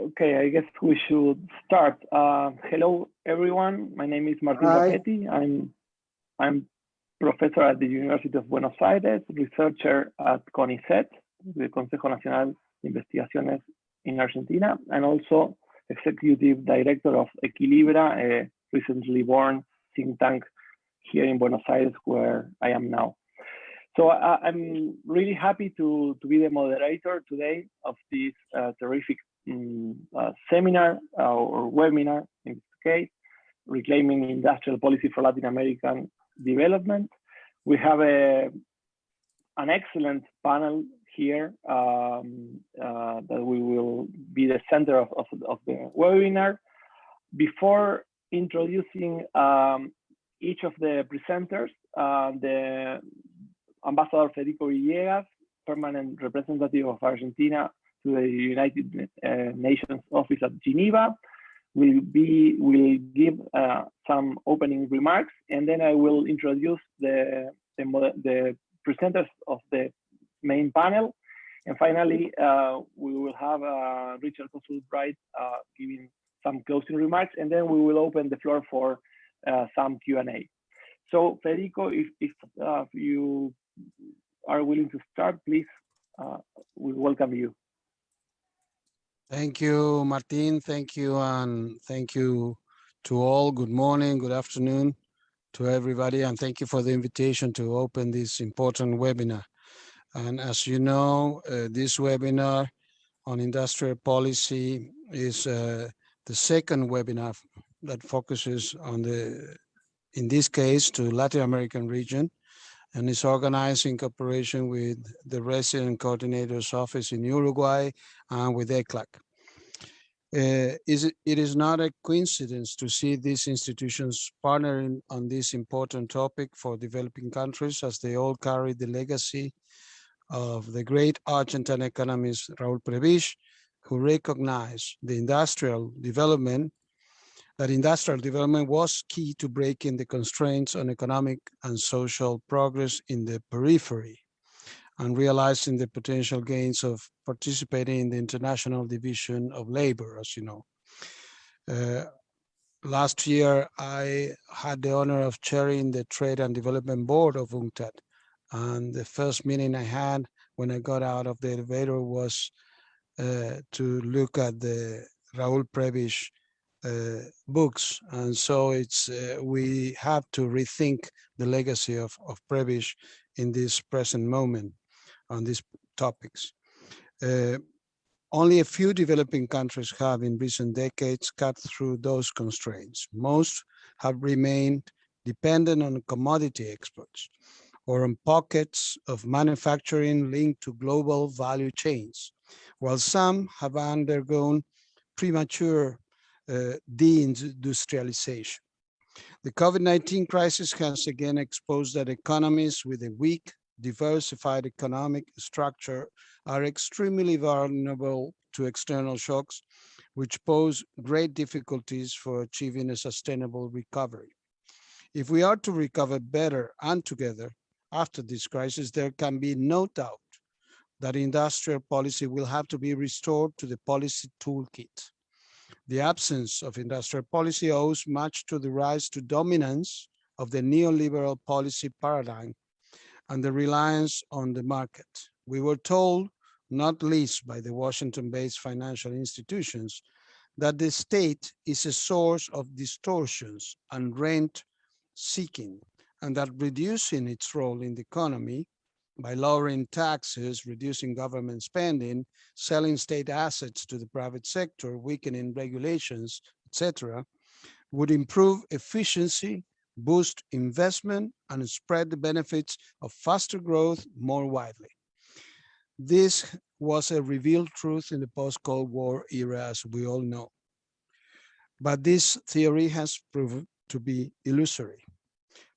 Okay, I guess we should start. Uh, hello, everyone. My name is Martin Rapetti. I'm I'm professor at the University of Buenos Aires, researcher at CONICET, the Consejo Nacional de Investigaciones in Argentina, and also executive director of Equilibra, a recently born think tank here in Buenos Aires, where I am now. So uh, I'm really happy to, to be the moderator today of this uh, terrific um, seminar uh, or webinar in this case, reclaiming industrial policy for Latin American development. We have a, an excellent panel here um, uh, that we will be the center of, of, of the webinar. Before introducing um, each of the presenters, uh, the Ambassador Federico Villegas, permanent representative of Argentina to the United uh, Nations Office at Geneva, will be will give uh, some opening remarks, and then I will introduce the the, the presenters of the main panel, and finally uh, we will have uh, Richard Kosul-Bright uh, giving some closing remarks, and then we will open the floor for uh, some Q&A. So Federico, if, if you are willing to start, please, we welcome you. Thank you, Martin. Thank you, and thank you to all. Good morning, good afternoon to everybody, and thank you for the invitation to open this important webinar. And as you know, uh, this webinar on industrial policy is uh, the second webinar that focuses on the, in this case, to Latin American region, and is organized in cooperation with the Resident Coordinator's Office in Uruguay and with ECLAC. Uh, is it, it is not a coincidence to see these institutions partnering on this important topic for developing countries as they all carry the legacy of the great Argentine economist Raul Prebisch, who recognized the industrial development that industrial development was key to breaking the constraints on economic and social progress in the periphery and realizing the potential gains of participating in the international division of labor, as you know. Uh, last year, I had the honor of chairing the Trade and Development Board of UNCTAD. And the first meeting I had when I got out of the elevator was uh, to look at the Raul Prebisch books. And so it's uh, we have to rethink the legacy of, of Prebisch in this present moment on these topics. Uh, only a few developing countries have in recent decades cut through those constraints. Most have remained dependent on commodity exports or on pockets of manufacturing linked to global value chains, while some have undergone premature uh, Uh, deindustrialization. The COVID-19 crisis has again exposed that economies with a weak, diversified economic structure are extremely vulnerable to external shocks, which pose great difficulties for achieving a sustainable recovery. If we are to recover better and together after this crisis, there can be no doubt that industrial policy will have to be restored to the policy toolkit. The absence of industrial policy owes much to the rise to dominance of the neoliberal policy paradigm and the reliance on the market. We were told, not least by the Washington-based financial institutions, that the state is a source of distortions and rent seeking, and that reducing its role in the economy by lowering taxes, reducing government spending, selling state assets to the private sector, weakening regulations, etc., would improve efficiency, boost investment, and spread the benefits of faster growth more widely. This was a revealed truth in the post-Cold War era, as we all know. But this theory has proven to be illusory.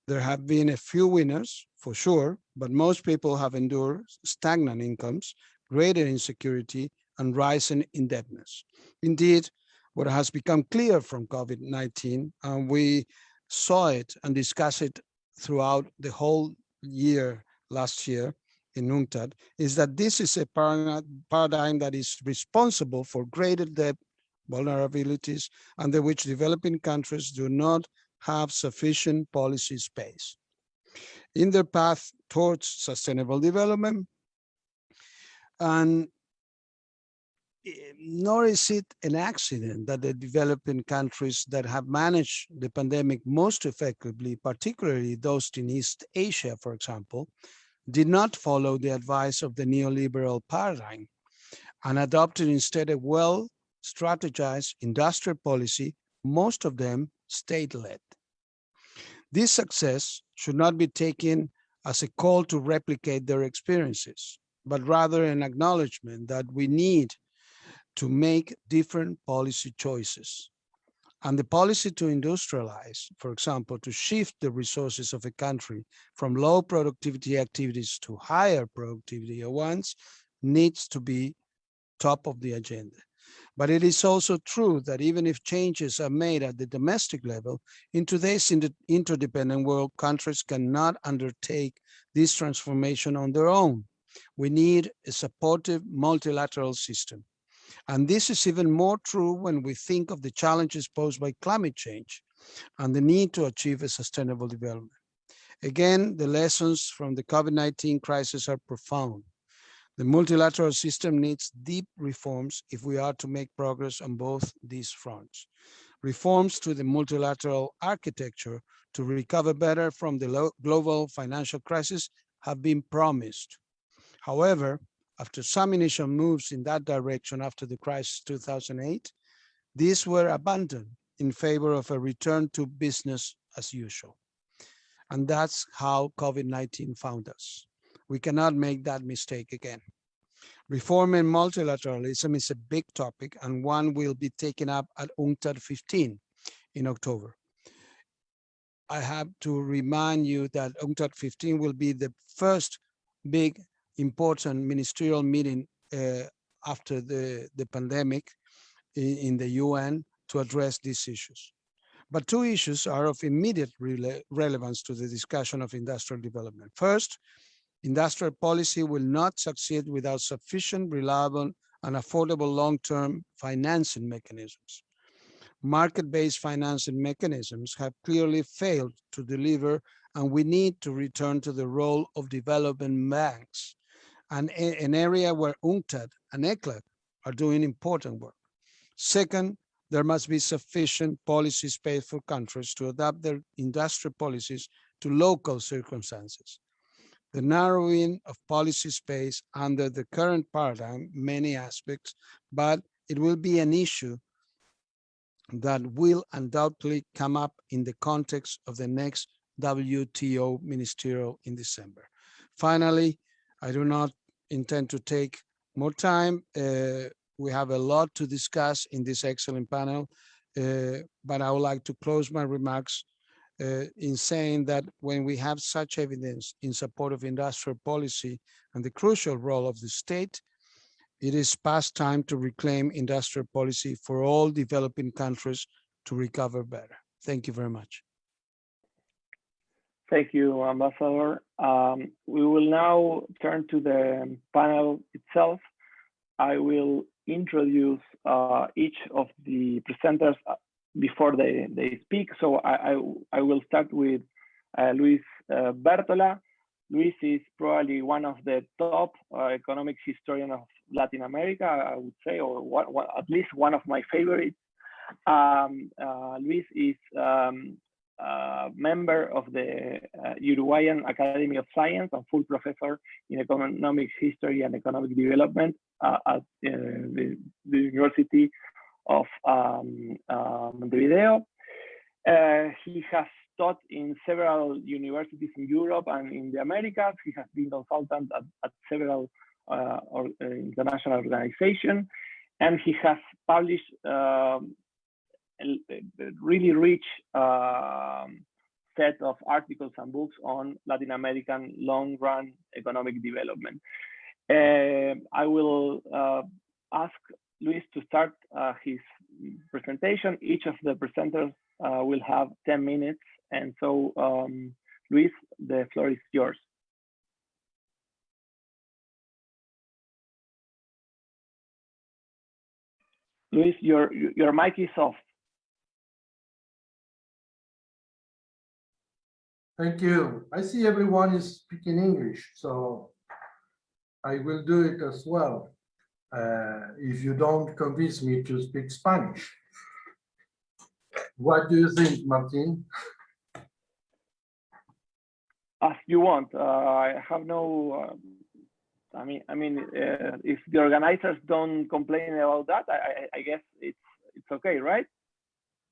There have been a few winners, for sure, but most people have endured stagnant incomes, greater insecurity, and rising indebtedness. Indeed, what has become clear from COVID-19, and we saw it and discussed it throughout the whole year last year in UNCTAD, is that this is a paradigm that is responsible for greater debt vulnerabilities, under which developing countries do not have sufficient policy space. In their path towards sustainable development, and nor is it an accident that the developing countries that have managed the pandemic most effectively, particularly those in East Asia, for example, did not follow the advice of the neoliberal paradigm and adopted instead a well strategized industrial policy, most of them state-led. This success should not be taken as a call to replicate their experiences, but rather an acknowledgement that we need to make different policy choices. And the policy to industrialize, for example, to shift the resources of a country from low productivity activities to higher productivity ones needs to be top of the agenda. But it is also true that even if changes are made at the domestic level, in today's interdependent world, countries cannot undertake this transformation on their own. We need a supportive multilateral system. And this is even more true when we think of the challenges posed by climate change and the need to achieve a sustainable development. Again, the lessons from the COVID-19 crisis are profound. The multilateral system needs deep reforms if we are to make progress on both these fronts. Reforms to the multilateral architecture to recover better from the global financial crisis have been promised. However, after some initial moves in that direction after the crisis 2008, these were abandoned in favor of a return to business as usual. And that's how COVID-19 found us. We cannot make that mistake again. Reform and multilateralism is a big topic and one will be taken up at UNCTAD 15 in October. I have to remind you that UNCTAD 15 will be the first big important ministerial meeting uh, after the, the pandemic in, in, the UN to address these issues. But two issues are of immediate rele relevance to the discussion of industrial development. First, Industrial policy will not succeed without sufficient, reliable, and affordable long-term financing mechanisms. Market-based financing mechanisms have clearly failed to deliver, and we need to return to the role of development banks, and an area where UNCTAD and ECLAC are doing important work. Second, there must be sufficient policy space for countries to adapt their industrial policies to local circumstances the narrowing of policy space under the current paradigm, many aspects, but it will be an issue that will undoubtedly come up in the context of the next WTO ministerial in December. Finally, I do not intend to take more time. Uh, we have a lot to discuss in this excellent panel, uh, but I would like to close my remarks uh, in saying that when we have such evidence in support of industrial policy and the crucial role of the state, it is past time to reclaim industrial policy for all developing countries to recover better. Thank you very much. Thank you, Ambassador. Um, we will now turn to the panel itself. I will introduce uh, each of the presenters before they, they speak. So I, I, I will start with uh, Luis uh, Bertola. Luis is probably one of the top uh, economic historians of Latin America, I would say, or one, one, at least one of my favorites. Um, uh, Luis is um, a member of the uh, Uruguayan Academy of Science and full professor in economic history and economic development uh, at the, the University of um, uh, Montevideo. Uh, he has taught in several universities in Europe and in the Americas. He has been consultant at, at several uh, or, uh, international organizations, and he has published um, a, a, really rich um, set of articles and books on Latin American long-run economic development. Uh, I will uh, ask Luis to start uh, his presentation. Each of the presenters uh, will have 10 minutes. And so, um, Luis, the floor is yours. Luis, your, your mic is off. Thank you. I see everyone is speaking English, so I will do it as well. Uh, if you don't convince me to speak Spanish. What do you think, Martin? As you want. Uh, I have no. Um, I mean, I mean, uh, if the organizers don't complain about that, I, I, I guess it's it's okay, right?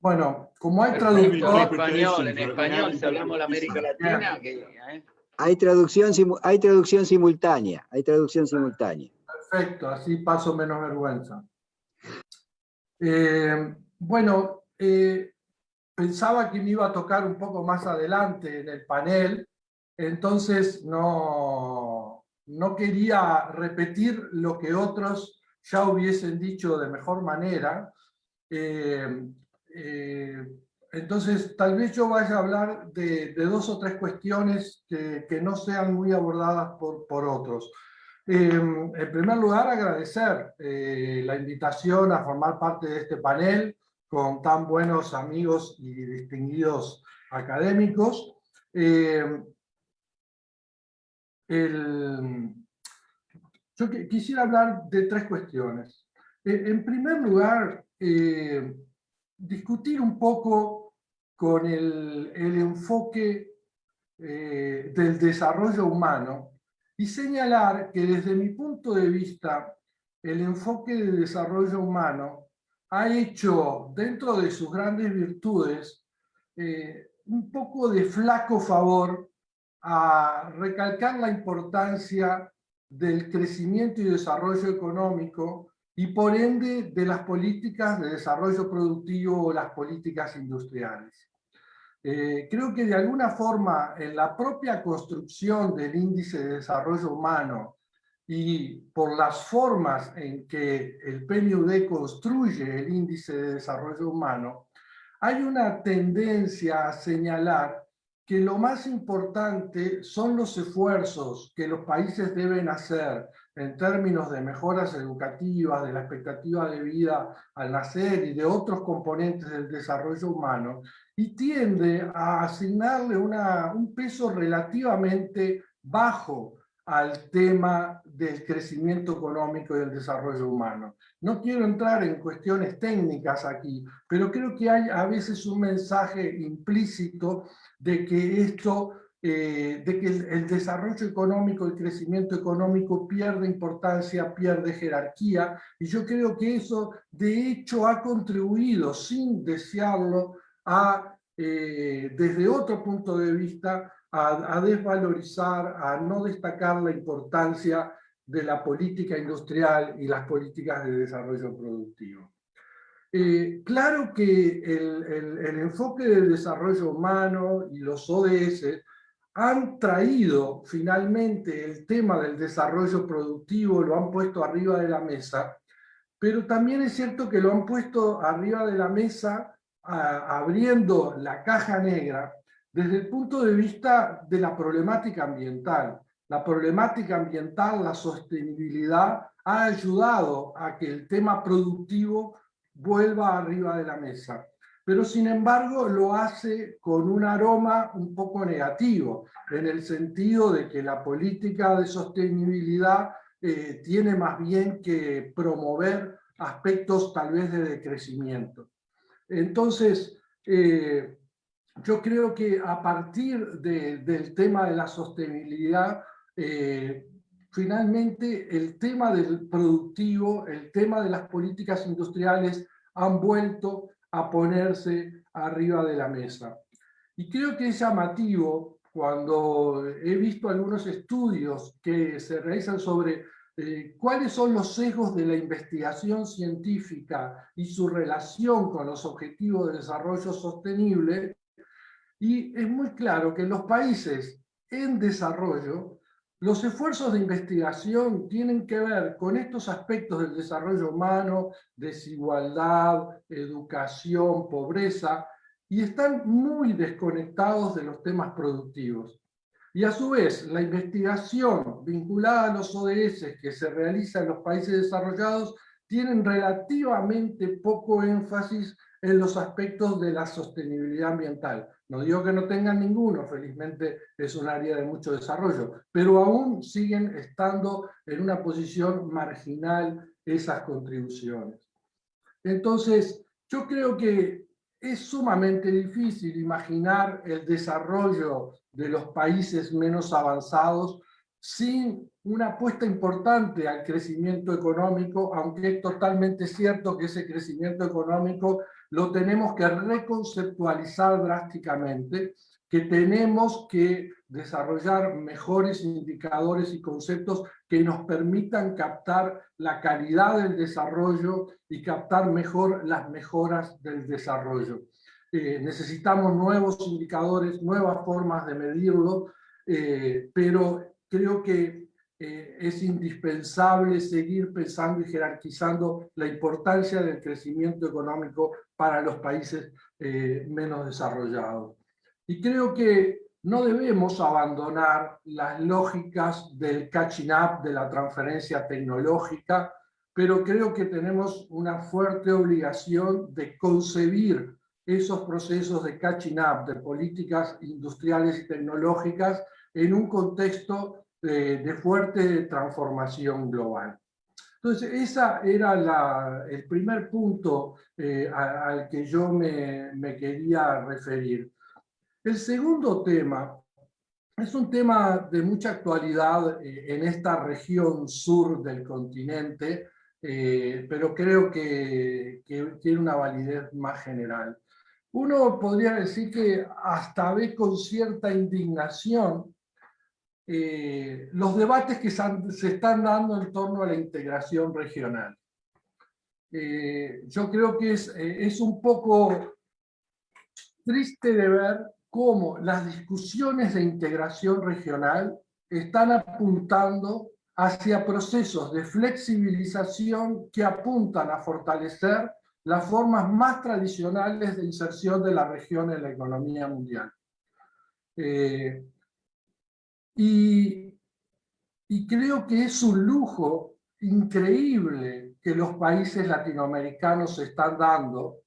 Bueno, como hay En español, en español, si hablamos de la América Latina, que, ¿eh? Hay traducción, hay traducción simultánea, hay traducción simultánea. Perfecto, así paso menos vergüenza. Eh, bueno, eh, pensaba que me iba a tocar un poco más adelante en el panel, entonces no, no quería repetir lo que otros ya hubiesen dicho de mejor manera. Eh, entonces, tal vez yo vaya a hablar de, de dos o tres cuestiones que, que no sean muy abordadas por, por otros. Eh, en primer lugar, agradecer eh, la invitación a formar parte de este panel con tan buenos amigos y distinguidos académicos. El- yo qui- quisiera hablar de tres cuestiones. Eh, en primer lugar, eh, discutir un poco con el, el enfoque eh, del desarrollo humano y señalar que desde mi punto de vista el enfoque de desarrollo humano ha hecho dentro de sus grandes virtudes eh, un poco de flaco favor a recalcar la importancia del crecimiento y desarrollo económico y por ende de las políticas de desarrollo productivo o las políticas industriales. Eh, creo que de alguna forma en la propia construcción del índice de desarrollo humano y por las formas en que el PNUD construye el índice de desarrollo humano, hay una tendencia a señalar que lo más importante son los esfuerzos que los países deben hacer en términos de mejoras educativas, de la expectativa de vida al nacer y de otros componentes del desarrollo humano, y tiende a asignarle una, un peso relativamente bajo al tema del crecimiento económico y el desarrollo humano. No quiero entrar en cuestiones técnicas aquí, pero creo que hay a veces un mensaje implícito de que esto, eh, de que el, desarrollo económico, el crecimiento económico pierde importancia, pierde jerarquía, y yo creo que eso de hecho ha contribuido, sin desearlo, a, eh, desde otro punto de vista, a, desvalorizar, a no destacar la importancia de la política industrial y las políticas de desarrollo productivo. Eh, claro que el, el, enfoque del desarrollo humano y los ODS han traído finalmente el tema del desarrollo productivo, lo han puesto arriba de la mesa, pero también es cierto que lo han puesto arriba de la mesa abriendo la caja negra desde el punto de vista de la problemática ambiental. La problemática ambiental, la sostenibilidad, ha ayudado a que el tema productivo vuelva arriba de la mesa. Pero sin embargo lo hace con un aroma un poco negativo, en el sentido de que la política de sostenibilidad eh, tiene más bien que promover aspectos tal vez de decrecimiento. Entonces, eh, yo creo que a partir de, del tema de la sostenibilidad, eh, finalmente el tema del productivo, el tema de las políticas industriales han vuelto a ponerse arriba de la mesa. Y creo que es llamativo cuando he visto algunos estudios que se realizan sobre eh, cuáles son los sesgos de la investigación científica y su relación con los objetivos de desarrollo sostenible, y es muy claro que los países en desarrollo, los esfuerzos de investigación tienen que ver con estos aspectos del desarrollo humano, desigualdad, educación, pobreza, y están muy desconectados de los temas productivos. Y a su vez, la investigación vinculada a los ODS que se realiza en los países desarrollados tienen relativamente poco énfasis en los aspectos de la sostenibilidad ambiental. No digo que no tengan ninguno, felizmente es un área de mucho desarrollo, pero aún siguen estando en una posición marginal esas contribuciones. Entonces, yo creo que es sumamente difícil imaginar el desarrollo de los países menos avanzados sin una apuesta importante al crecimiento económico, aunque es totalmente cierto que ese crecimiento económico lo tenemos que reconceptualizar drásticamente, que tenemos que desarrollar mejores indicadores y conceptos que nos permitan captar la calidad del desarrollo y captar mejor las mejoras del desarrollo. Eh, necesitamos nuevos indicadores, nuevas formas de medirlo, eh, pero creo que eh, es indispensable seguir pensando y jerarquizando la importancia del crecimiento económico para los países eh, menos desarrollados. Y creo que no debemos abandonar las lógicas del catching up, de la transferencia tecnológica, pero creo que tenemos una fuerte obligación de concebir esos procesos de catching up, de políticas industriales y tecnológicas, en un contexto de, fuerte transformación global. Entonces, ese era el primer punto eh, al que yo me, quería referir. El segundo tema es un tema de mucha actualidad eh, en esta región sur del continente, eh, pero creo que, que, tiene una validez más general. Uno podría decir que hasta ve con cierta indignación eh, los debates que se están dando en torno a la integración regional. Eh, yo creo que es, eh, es un poco triste de ver cómo las discusiones de integración regional están apuntando hacia procesos de flexibilización que apuntan a fortalecer las formas más tradicionales de inserción de la región en la economía mundial. Y, creo que es un lujo increíble que los países latinoamericanos están dando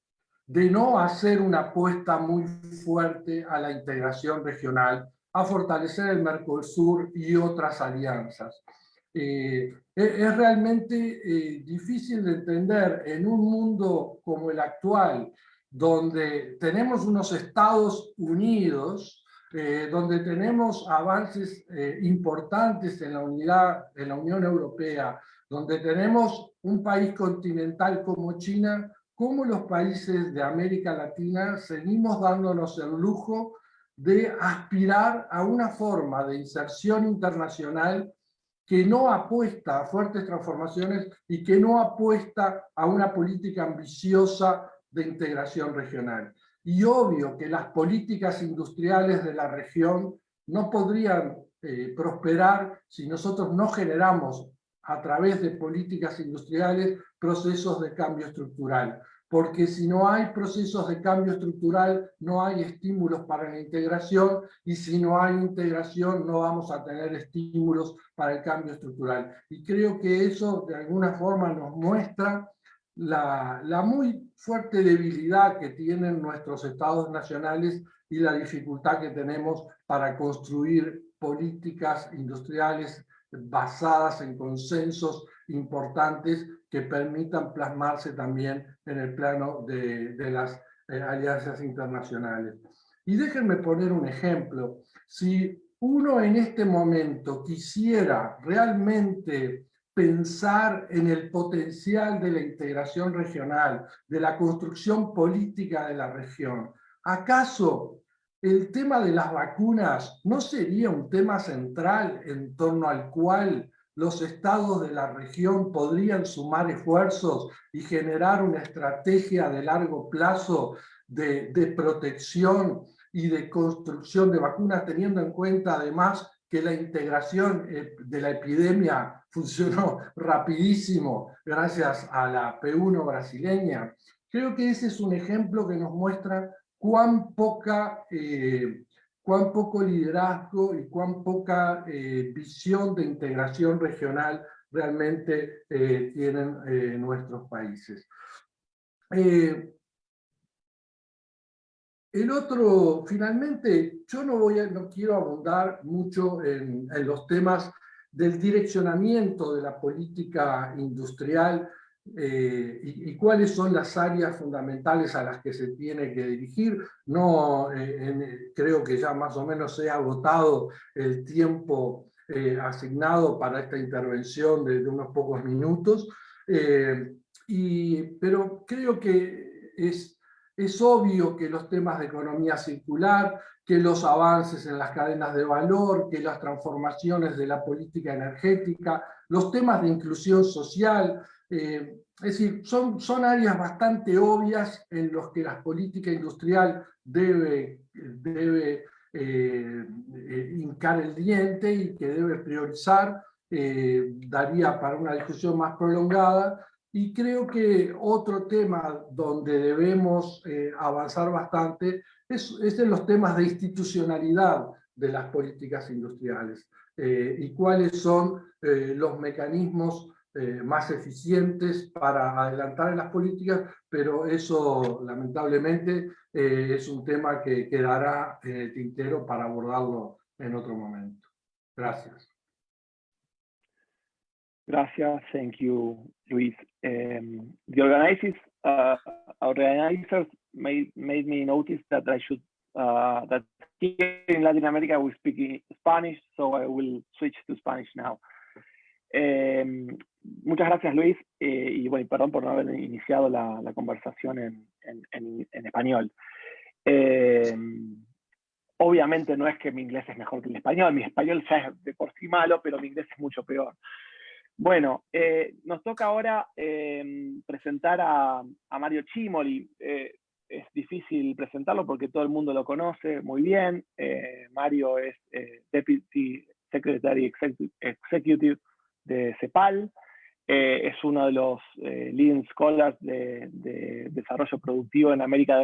de no hacer una apuesta muy fuerte a la integración regional, a fortalecer el Mercosur y otras alianzas. Eh, es realmente eh, difícil de entender en un mundo como el actual, donde tenemos unos Estados Unidos eh, donde tenemos avances eh, importantes en la unidad, en la Unión Europea, donde tenemos un país continental como China, como los países de América Latina seguimos dándonos el lujo de aspirar a una forma de inserción internacional que no apuesta a fuertes transformaciones y que no apuesta a una política ambiciosa de integración regional. Y obvio que las políticas industriales de la región no podrían eh, prosperar si nosotros no generamos a través de políticas industriales procesos de cambio estructural. Porque si no hay procesos de cambio estructural, no hay estímulos para la integración, y si no hay integración, no vamos a tener estímulos para el cambio estructural. Y creo que eso de alguna forma nos muestra la, muy fuerte debilidad que tienen nuestros estados nacionales y la dificultad que tenemos para construir políticas industriales basadas en consensos importantes que permitan plasmarse también en el plano de, las eh, alianzas internacionales. Y déjenme poner un ejemplo. Si uno en este momento quisiera realmente pensar en el potencial de la integración regional, de la construcción política de la región. ¿Acaso el tema de las vacunas no sería un tema central en torno al cual los estados de la región podrían sumar esfuerzos y generar una estrategia de largo plazo de, protección y de construcción de vacunas, teniendo en cuenta además que la integración eh, de la epidemia funcionó rapidísimo gracias a la P1 brasileña. Creo que ese es un ejemplo que nos muestra cuán, poca, eh, cuán poco liderazgo y cuán poca eh, visión de integración regional realmente tienen nuestros países. El otro, finalmente, yo no, voy no quiero abundar mucho en, los temas del direccionamiento de la política industrial eh, y, cuáles son las áreas fundamentales a las que se tiene que dirigir. No, eh, creo que ya más o menos se ha agotado el tiempo eh, asignado para esta intervención de, unos pocos minutos, y, pero creo que es es obvio que los temas de economía circular, que los avances en las cadenas de valor, que las transformaciones de la política energética, los temas de inclusión social, eh, es decir, son, áreas bastante obvias en los que la política industrial debe, debe eh, eh, hincar el diente y que debe priorizar, daría para una discusión más prolongada, y creo que otro tema donde debemos eh, avanzar bastante es, en los temas de institucionalidad de las políticas industriales eh, y cuáles son eh, los mecanismos más eficientes para adelantar en las políticas, pero eso lamentablemente es un tema que quedará tintero para abordarlo en otro momento. Gracias. Gracias. Thank you, Luis. Um, the organizers, uh, organizers made, made me notice that I should, uh, that here in Latin America we speak Spanish, so I will switch to Spanish now. Um, muchas gracias, Luis, eh, y bueno, perdón por no haber iniciado la, la conversación en, en, en, en español. Eh, obviamente no es que mi inglés es mejor que el español, mi español ya es de por sí malo, pero mi inglés es mucho peor. Bueno, eh, nos toca ahora em, presentar a, Mario Chimoli. Eh, es difícil presentarlo porque todo el mundo lo conoce muy bien. Eh, Mario es Deputy Secretary Executive de CEPAL. es uno de los leading scholars de, desarrollo productivo en América,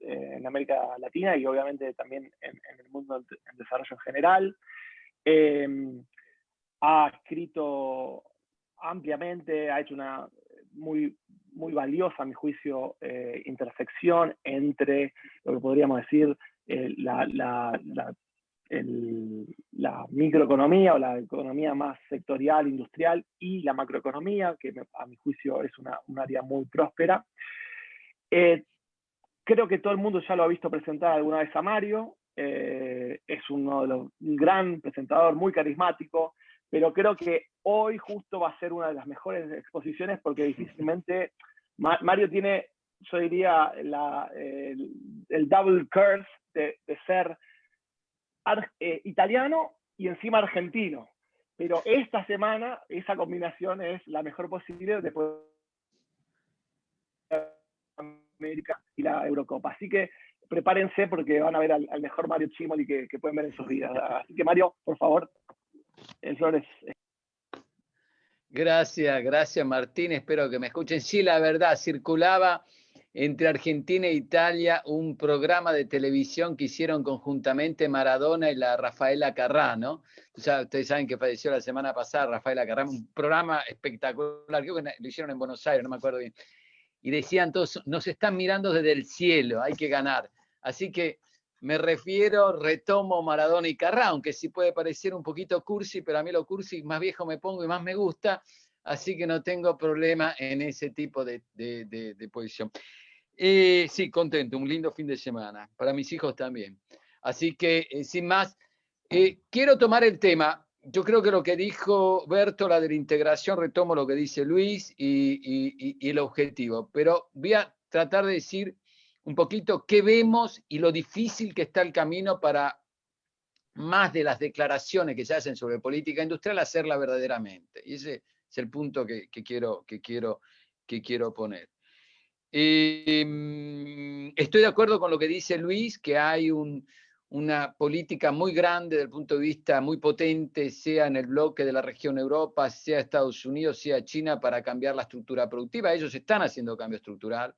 en América Latina y obviamente también en, el mundo del desarrollo en general ha escrito ampliamente, ha hecho una muy, muy valiosa, a mi juicio, eh, intersección entre lo que podríamos decir eh, la, la, microeconomía o la economía más sectorial, industrial y la macroeconomía, que a mi juicio es una, un área muy próspera. Eh, creo que todo el mundo ya lo ha visto presentar alguna vez a Mario, es uno de los, un gran presentador, muy carismático, pero creo que hoy justo va a ser una de las mejores exposiciones porque difícilmente Mario tiene, yo diría, el, double curse de, ser eh, italiano y encima argentino. Pero esta semana esa combinación es la mejor posible después de América y la Eurocopa. Así que prepárense porque van a ver al, mejor Mario Chimoli que, que pueden ver en sus vidas. Así que Mario, por favor, Flores. Gracias, gracias Martín, espero que me escuchen. Sí, la verdad, circulaba entre Argentina e Italia un programa de televisión que hicieron conjuntamente Maradona y la Rafaela Carrá, ¿no? ustedes saben que falleció la semana pasada Rafaela Carrá, un programa espectacular, creo que lo hicieron en Buenos Aires, no me acuerdo bien. Y decían todos, nos están mirando desde el cielo, hay que ganar. Así que me refiero, retomo Maradona y Carrá, aunque sí puede parecer un poquito cursi, pero a mí lo cursi más viejo me pongo y más me gusta, así que no tengo problema en ese tipo de, posición. Eh, sí, contento, un lindo fin de semana, para mis hijos también. Así que, eh, sin más, eh, quiero tomar el tema. Yo creo que lo que dijo Berto, de la integración, retomo lo que dice Luis y el objetivo, pero voy a tratar de decir un poquito qué vemos y lo difícil que está el camino para más de las declaraciones que se hacen sobre política industrial, hacerla verdaderamente. Y ese es el punto que, quiero, que, quiero, que quiero poner. Em, estoy de acuerdo con lo que dice Luis, que hay una política muy grande desde el punto de vista muy potente, sea en el bloque de la región Europa, sea Estados Unidos, sea China, para cambiar la estructura productiva. Ellos están haciendo cambio estructural.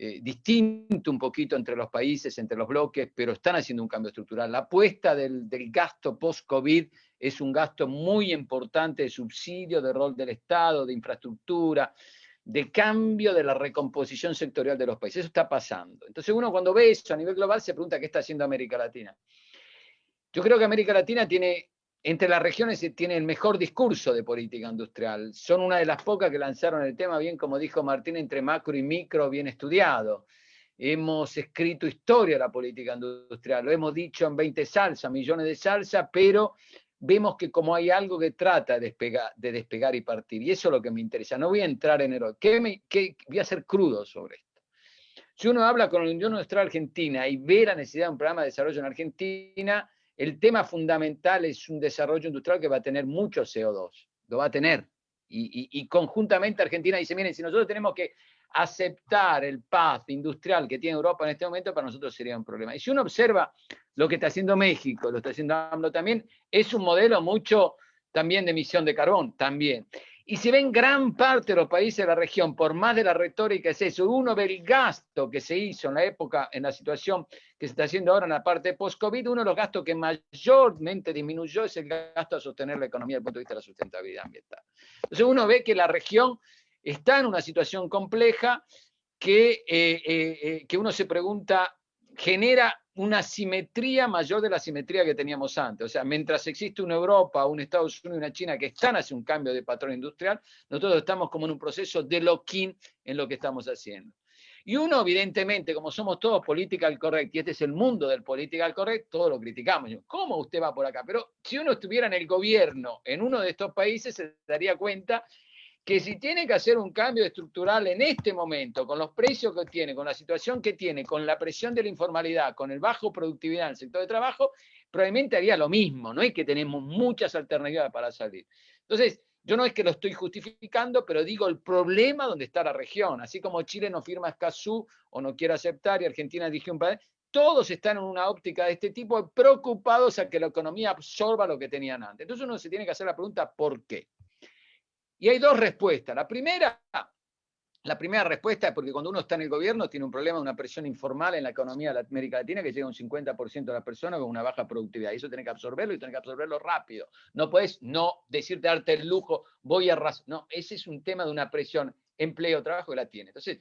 Eh, distinto un poquito entre los países, entre los bloques, pero están haciendo un cambio estructural. La apuesta del, gasto post-COVID es un gasto muy importante de subsidio, de rol del Estado, de infraestructura, de cambio de la recomposición sectorial de los países. Eso está pasando. Entonces uno cuando ve eso a nivel global se pregunta qué está haciendo América Latina. Yo creo que América Latina tiene, entre las regiones, tiene el mejor discurso de política industrial. Son una de las pocas que lanzaron el tema, bien como dijo Martín, entre macro y micro, bien estudiado. Hemos escrito historia de la política industrial, lo hemos dicho en 20 salsas, millones de salsas, pero vemos que como hay algo que trata de despegar, de despegar y partir, y eso es lo que me interesa. No voy a entrar en el ¿Qué me, qué, voy a ser crudo sobre esto. Si uno habla con la Unión Industrial Argentina y ve la necesidad de un programa de desarrollo en Argentina, el tema fundamental es un desarrollo industrial que va a tener mucho CO2, lo va a tener. Y, conjuntamente Argentina dice, miren, si nosotros tenemos que aceptar el path industrial que tiene Europa en este momento, para nosotros sería un problema. Y si uno observa lo que está haciendo México, lo está haciendo AMLO también, es un modelo mucho también de emisión de carbón, también. Y se ve en gran parte de los países de la región, por más de la retórica es eso, uno ve el gasto que se hizo en la época, en la situación que se está haciendo ahora en la parte post-COVID, uno de los gastos que mayormente disminuyó es el gasto a sostener la economía desde el punto de vista de la sustentabilidad ambiental. Entonces uno ve que la región está en una situación compleja que, eh, eh, eh, que uno se pregunta, genera una simetría mayor de la simetría que teníamos antes. O sea, mientras existe una Europa, un Estados Unidos y una China que están hacia un cambio de patrón industrial, nosotros estamos como en un proceso de lock-in en lo que estamos haciendo. Y uno, evidentemente, como somos todos political correct, y este es el mundo del political correct, todo lo criticamos. ¿Cómo usted va por acá? Pero si uno estuviera en el gobierno en uno de estos países, se daría cuenta que si tiene que hacer un cambio estructural en este momento, con los precios que tiene, con la situación que tiene, con la presión de la informalidad, con el bajo productividad en el sector de trabajo, probablemente haría lo mismo, no es que tenemos muchas alternativas para salir. Entonces, yo no es que lo estoy justificando, pero digo el problema donde está la región, así como Chile no firma Escazú o no quiere aceptar y Argentina dije un país, todos están en una óptica de este tipo, preocupados a que la economía absorba lo que tenían antes. Entonces uno se tiene que hacer la pregunta, ¿por qué? Y hay dos respuestas. La primera, la primera respuesta es porque cuando uno está en el gobierno tiene un problema, una presión informal en la economía de América Latina que llega a un 50% de las personas con una baja productividad. Y eso tiene que absorberlo y tiene que absorberlo rápido. No puedes no decirte, darte el lujo, voy a... No, ese es un tema de una presión empleo, trabajo que la tiene. Entonces,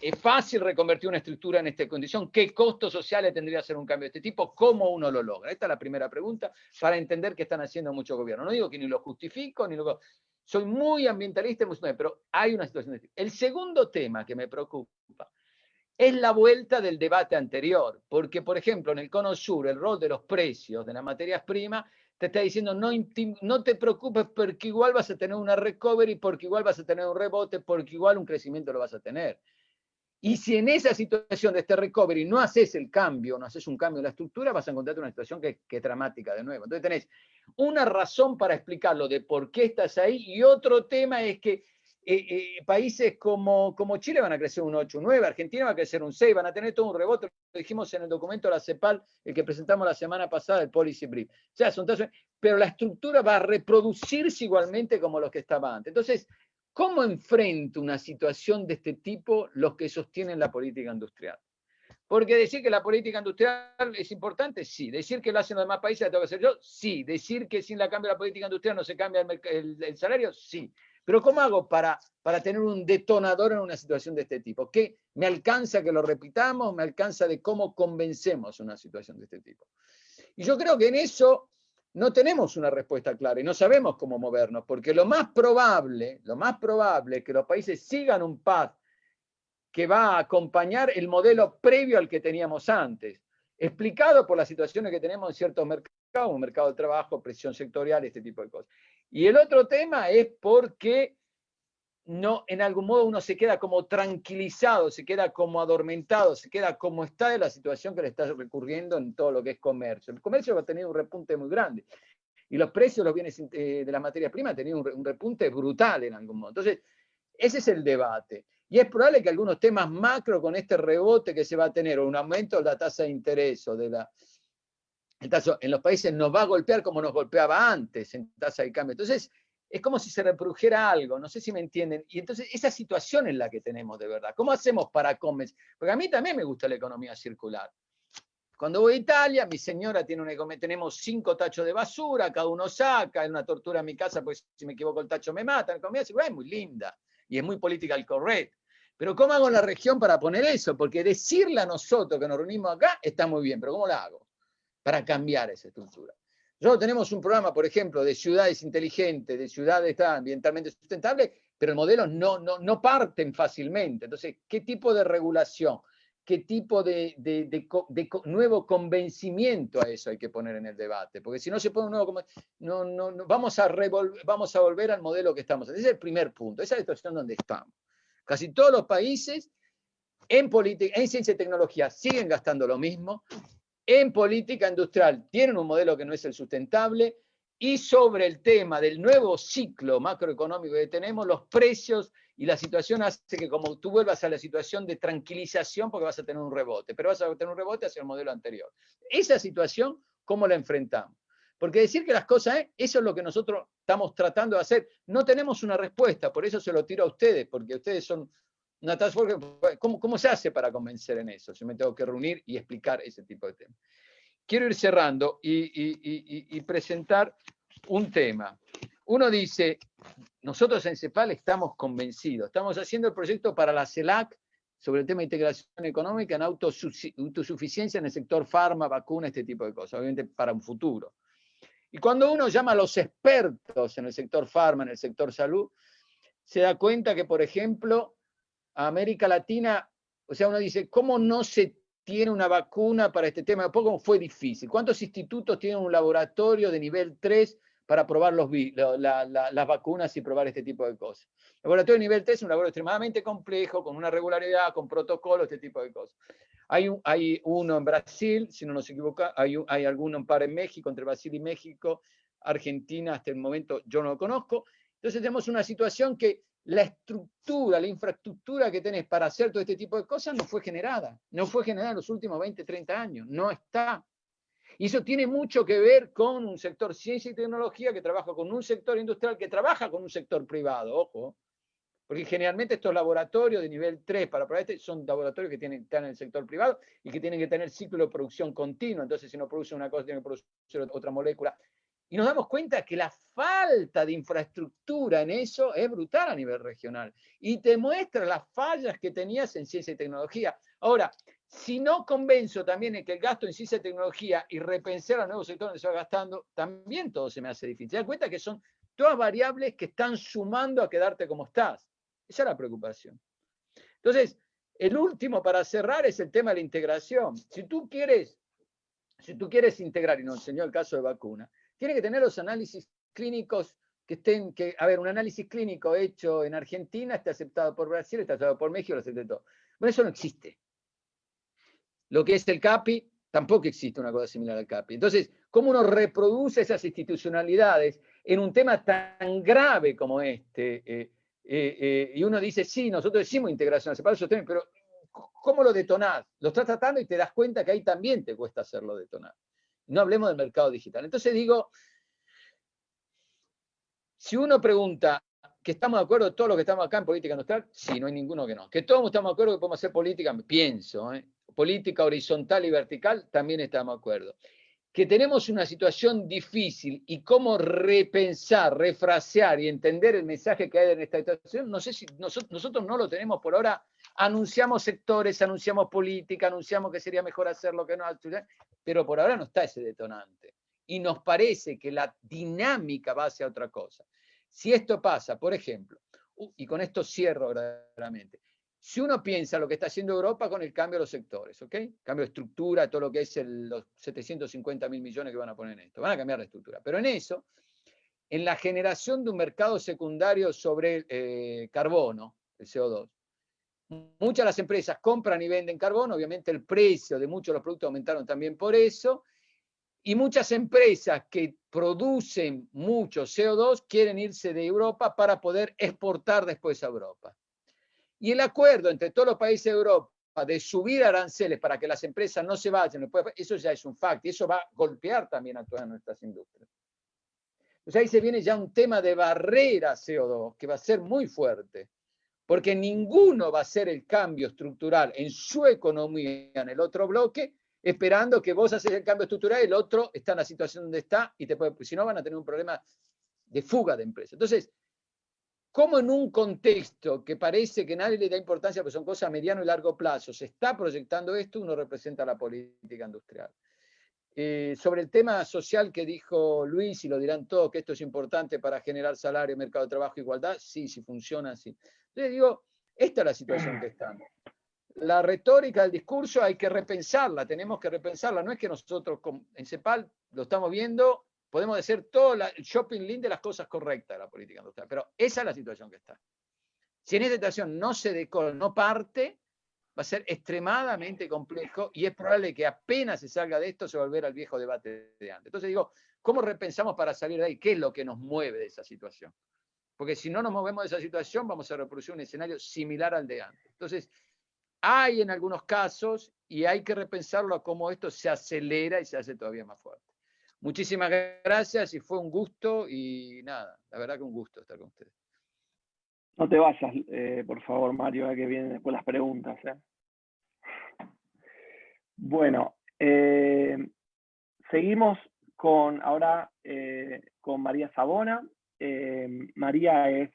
es fácil reconvertir una estructura en esta condición. ¿Qué costos sociales tendría hacer un cambio de este tipo? ¿Cómo uno lo logra? Esta es la primera pregunta para entender que están haciendo mucho gobierno. No digo que ni lo justifico, ni lo soy muy ambientalista, pero hay una situación de El segundo tema que me preocupa es la vuelta del debate anterior, porque, por ejemplo, en el cono sur, el rol de los precios de las materias primas te está diciendo no, no te preocupes porque igual vas a tener una recovery, porque igual vas a tener un rebote, porque igual un crecimiento lo vas a tener. Y si en esa situación de este recovery no haces el cambio, no haces un cambio en la estructura, vas a encontrarte una situación que, es dramática de nuevo. Entonces tenés una razón para explicarlo de por qué estás ahí y otro tema es que eh, eh, países como, como Chile van a crecer un 8, un 9, Argentina va a crecer un 6, van a tener todo un rebote, lo dijimos en el documento de la CEPAL, el que presentamos la semana pasada, el Policy Brief. O sea, son pero la estructura va a reproducirse igualmente como lo que estaba antes. Entonces, ¿Cómo enfrento una situación de este tipo los que sostienen la política industrial? Porque decir que la política industrial es importante, sí. Decir que lo hacen los demás países, la tengo que hacer yo, sí. Decir que sin la cambio de la política industrial no se cambia el, salario, sí. Pero ¿cómo hago para, para tener un detonador en una situación de este tipo? ¿Qué me alcanza que lo repitamos? ¿Me alcanza de cómo convencemos una situación de este tipo? Y yo creo que en eso no tenemos una respuesta clara y no sabemos cómo movernos, porque lo más probable, lo más probable es que los países sigan un path que va a acompañar el modelo previo al que teníamos antes, explicado por las situaciones que tenemos en ciertos mercados, un mercado de trabajo, presión sectorial, este tipo de cosas. Y el otro tema es porque no, en algún modo uno se queda como tranquilizado, se queda como adormentado, se queda como está de la situación que le está recurriendo en todo lo que es comercio. El comercio va a tener un repunte muy grande. Y los precios de los bienes eh, de la materia prima han tenido un, repunte brutal en algún modo. Entonces, ese es el debate. Y es probable que algunos temas macro con este rebote que se va a tener, o un aumento de la tasa de interés, o de la, en los países nos va a golpear como nos golpeaba antes en tasa de cambio. Entonces, es como si se reprodujera algo, no sé si me entienden. Y entonces esa situación es la que tenemos de verdad. ¿Cómo hacemos para convencer? Porque a mí también me gusta la economía circular. Cuando voy a Italia, mi señora tiene un, tenemos cinco tachos de basura, cada uno saca, es una tortura en mi casa, pues si me equivoco el tacho me matan. es muy linda y es muy political correct. Pero ¿cómo hago la región para poner eso? Porque decirle a nosotros que nos reunimos acá está muy bien, pero ¿cómo lo hago para cambiar esa estructura? Nosotros tenemos un programa, por ejemplo, de ciudades inteligentes, de ciudades ambientalmente sustentables, pero el modelo no, no, no parten fácilmente. Entonces, ¿qué tipo de regulación? qué tipo de, nuevo convencimiento a eso hay que poner en el debate, porque si no se pone un nuevo no, no, no vamos, a vamos a volver al modelo que estamos. Ese es el primer punto, esa es la situación donde estamos. Casi todos los países en, política, en ciencia y tecnología siguen gastando lo mismo, en política industrial tienen un modelo que no es el sustentable, y sobre el tema del nuevo ciclo macroeconómico que tenemos, los precios y la situación hace que como tú vuelvas a la situación de tranquilización porque vas a tener un rebote, pero vas a tener un rebote hacia el modelo anterior. Esa situación, ¿cómo la enfrentamos? Porque decir que las cosas, ¿eh? eso es lo que nosotros estamos tratando de hacer. No tenemos una respuesta, por eso se lo tiro a ustedes, porque ustedes son una task force. ¿Cómo, se hace para convencer en eso? Si me tengo que reunir y explicar ese tipo de temas. Quiero ir cerrando y, y, y presentar un tema. Uno dice, nosotros en CEPAL estamos convencidos, estamos haciendo el proyecto para la CELAC sobre el tema de integración económica en autosuficiencia en el sector farma, vacuna, este tipo de cosas, obviamente para un futuro. Y cuando uno llama a los expertos en el sector farma, en el sector salud, se da cuenta que, por ejemplo, América Latina, o sea, uno dice, ¿cómo no se tiene una vacuna para este tema? ¿Cómo fue difícil? ¿Cuántos institutos tienen un laboratorio de nivel 3 para probar las vacunas y probar este tipo de cosas. El laboratorio de nivel 3 es un laboratorio extremadamente complejo, con una regularidad, con protocolos, este tipo de cosas. Hay, un, uno en Brasil, si no nos equivoca, hay, hay alguno en en México, entre Brasil y México, Argentina hasta el momento yo no lo conozco. Entonces tenemos una situación que la estructura, la infraestructura que tenés para hacer todo este tipo de cosas no fue generada. No fue generada en los últimos 20, 30 años. No está. Y eso tiene mucho que ver con un sector ciencia y tecnología que trabaja con un sector industrial que trabaja con un sector privado, ojo. Porque generalmente estos laboratorios de nivel 3 para este son laboratorios que tienen, están en el sector privado y que tienen que tener ciclo de producción continuo. Entonces, si no produce una cosa, tiene que producir otra molécula. Y nos damos cuenta que la falta de infraestructura en eso es brutal a nivel regional. Y te muestra las fallas que tenías en ciencia y tecnología. Ahora, si no convenzo también en que el gasto en ciencia y tecnología y repensar a nuevos sectores donde se va gastando, también todo se me hace difícil. Te das cuenta que son todas variables que están sumando a quedarte como estás. Esa es la preocupación. Entonces, el último para cerrar es el tema de la integración. Si tú quieres, si tú quieres integrar, y nos enseñó el caso de vacuna, tiene que tener los análisis clínicos que estén, que, a ver, un análisis clínico hecho en Argentina está aceptado por Brasil, está aceptado por México, lo acepta todo. Bueno, eso no existe. Lo que es el CAPI, tampoco existe una cosa similar al CAPI. Entonces, ¿cómo uno reproduce esas institucionalidades en un tema tan grave como este? Eh, eh, eh, y uno dice, sí, nosotros decimos integración separados, pero ¿cómo lo detonás? Lo estás tratando y te das cuenta que ahí también te cuesta hacerlo detonar. No hablemos del mercado digital. Entonces digo, si uno pregunta que estamos de acuerdo todos los que estamos acá en política industrial, sí, no hay ninguno que no. Que todos estamos de acuerdo que podemos hacer política, pienso, ¿eh? política horizontal y vertical, también estamos de acuerdo. Que tenemos una situación difícil y cómo repensar, refrasear y entender el mensaje que hay en esta situación, no sé si nosotros, no lo tenemos por ahora. Anunciamos sectores, anunciamos política, anunciamos que sería mejor hacerlo que no, pero por ahora no está ese detonante. Y nos parece que la dinámica va hacia otra cosa. Si esto pasa, por ejemplo, y con esto cierro verdaderamente, si uno piensa lo que está haciendo Europa con el cambio de los sectores, ¿ok? Cambio de estructura, todo lo que es los 750 mil millones que van a poner en esto, van a cambiar la estructura. Pero en eso, en la generación de un mercado secundario sobre eh, carbono, el CO2, muchas de las empresas compran y venden carbono, obviamente el precio de muchos de los productos aumentaron también por eso, y muchas empresas que producen mucho CO2 quieren irse de Europa para poder exportar después a Europa. Y el acuerdo entre todos los países de Europa de subir aranceles para que las empresas no se vayan, eso ya es un fact, y eso va a golpear también a todas nuestras industrias. Entonces ahí se viene ya un tema de barrera CO2 que va a ser muy fuerte, porque ninguno va a hacer el cambio estructural en su economía en el otro bloque esperando que vos haces el cambio estructural y el otro está en la situación donde está y te puede, si no van a tener un problema de fuga de empresa. Entonces, ¿cómo en un contexto que parece que nadie le da importancia, porque son cosas a mediano y largo plazo, se está proyectando esto, uno representa la política industrial? Eh, sobre el tema social que dijo Luis, y lo dirán todos, que esto es importante para generar salario, mercado de trabajo, igualdad, sí, sí funciona, sí. Entonces digo, esta es la situación que estamos. La retórica del discurso hay que repensarla, tenemos que repensarla. No es que nosotros en CEPAL lo estamos viendo, podemos decir todo el shopping link de las cosas correctas de la política industrial, pero esa es la situación que está. Si en esta situación no se decora, no parte, va a ser extremadamente complejo y es probable que apenas se salga de esto se volverá al viejo debate de antes. Entonces digo, ¿cómo repensamos para salir de ahí? ¿Qué es lo que nos mueve de esa situación? Porque si no nos movemos de esa situación, vamos a reproducir un escenario similar al de antes. Entonces, hay en algunos casos y hay que repensarlo a cómo esto se acelera y se hace todavía más fuerte. Muchísimas gracias y fue un gusto y nada, la verdad que un gusto estar con ustedes. No te vayas, eh, por favor, Mario, que vienen después las preguntas. ¿eh? Bueno, eh, seguimos con ahora con María Sabona. María es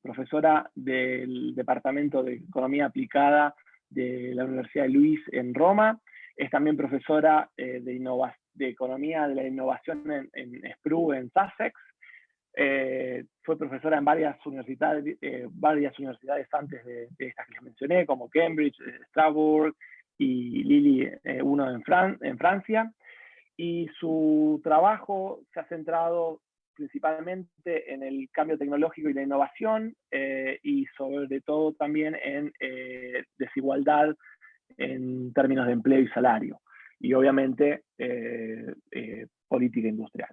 profesora del Departamento de Economía Aplicada de la Universidad de Luis en Roma. Es también profesora de, de Economía de la Innovación en, en SPRU en Sussex. Eh, fue profesora en varias universidades, eh, varias universidades antes de, estas que les mencioné, como Cambridge, eh, Strasbourg y Lille, uno en, en Francia. Y su trabajo se ha centrado principalmente en el cambio tecnológico y la innovación y sobre todo también en desigualdad en términos de empleo y salario y obviamente política industrial.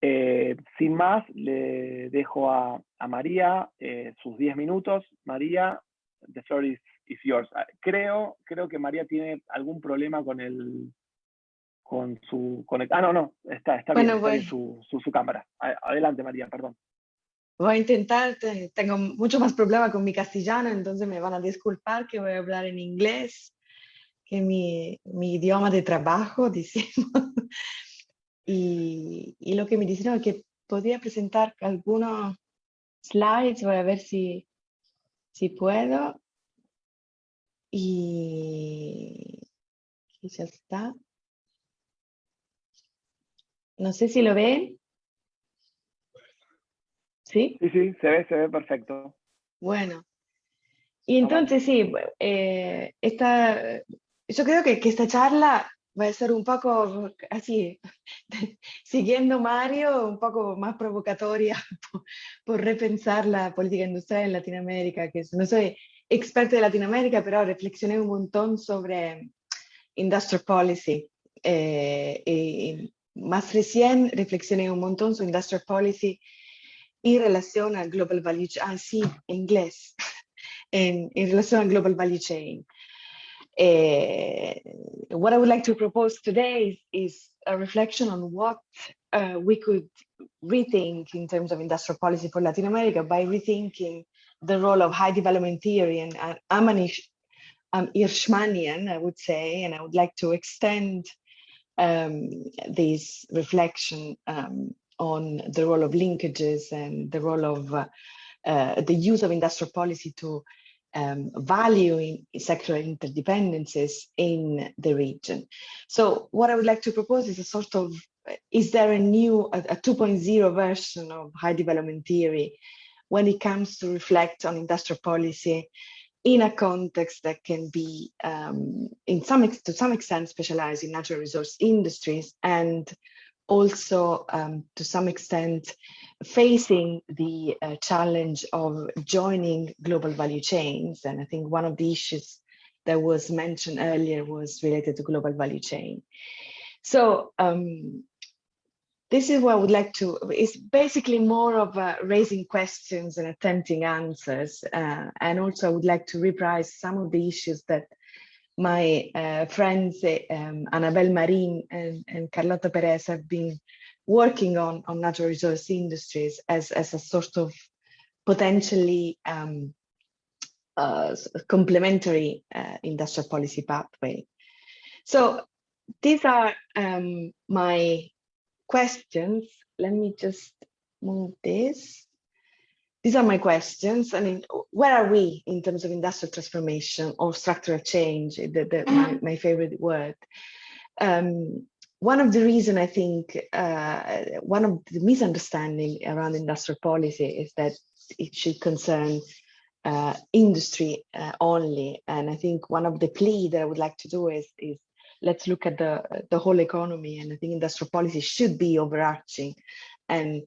Eh, sin más, le dejo a, María eh, sus 10 minutos. María, the floor is, yours. Ah, creo, creo que María tiene algún problema con el con su Ah, no, no, está, está bien, su, su, cámara. Adelante, María, perdón. Voy a intentar, tengo mucho más problema con mi castellano, entonces me van a disculpar que voy a hablar en inglés, que mi, mi idioma de trabajo, decimos. Y, lo que me dijeron es que podía presentar algunos slides, voy a ver si, si puedo. Y ya está. No sé si lo ven. ¿Sí? Sí, sí, se ve, se ve perfecto. Bueno. Y entonces sí, eh, esta, yo creo que, que esta charla va a ser un poco así, siguiendo Mario, un poco más provocatoria por, repensar la política industrial en Latinoamérica, que no soy experta de Latinoamérica, pero reflexioné un montón sobre industrial policy. Eh, y más recién reflexioné un montón sobre industrial policy y relación al global value chain, ah, sí, en inglés, en, en relación al global value chain. Uh, what I would like to propose today is, a reflection on what uh, we could rethink in terms of industrial policy for Latin America by rethinking the role of high development theory. And uh, I'm an I'm Irshmanian, I would say, and I would like to extend um, this reflection um, on the role of linkages and the role of uh, uh, the use of industrial policy to um, valuing sectoral interdependencies in the region. So what I would like to propose is a sort of, is there a new, a, a 2.0 version of high development theory when it comes to reflect on industrial policy in a context that can be um, in some to some extent specialized in natural resource industries and also um, to some extent facing the uh, challenge of joining global value chains. And I think one of the issues that was mentioned earlier was related to global value chain. So um, this is what I would like to, it's basically more of uh, raising questions and attempting answers. Uh, and also I would like to reprise some of the issues that my uh, friends um, Annabelle Marin and, and Carlota Perez have been working on, on natural resource industries as, as a sort of potentially um, uh, complementary uh, industrial policy pathway. So these are um, my questions. Let me just move this. These are my questions. I mean, where are we in terms of industrial transformation or structural change, the, the, my, my favorite word. Um, one of the reason I think, uh, one of the misunderstanding around industrial policy is that it should concern uh, industry uh, only. And I think one of the plea that I would like to do is, is let's look at the, the whole economy. And I think industrial policy should be overarching and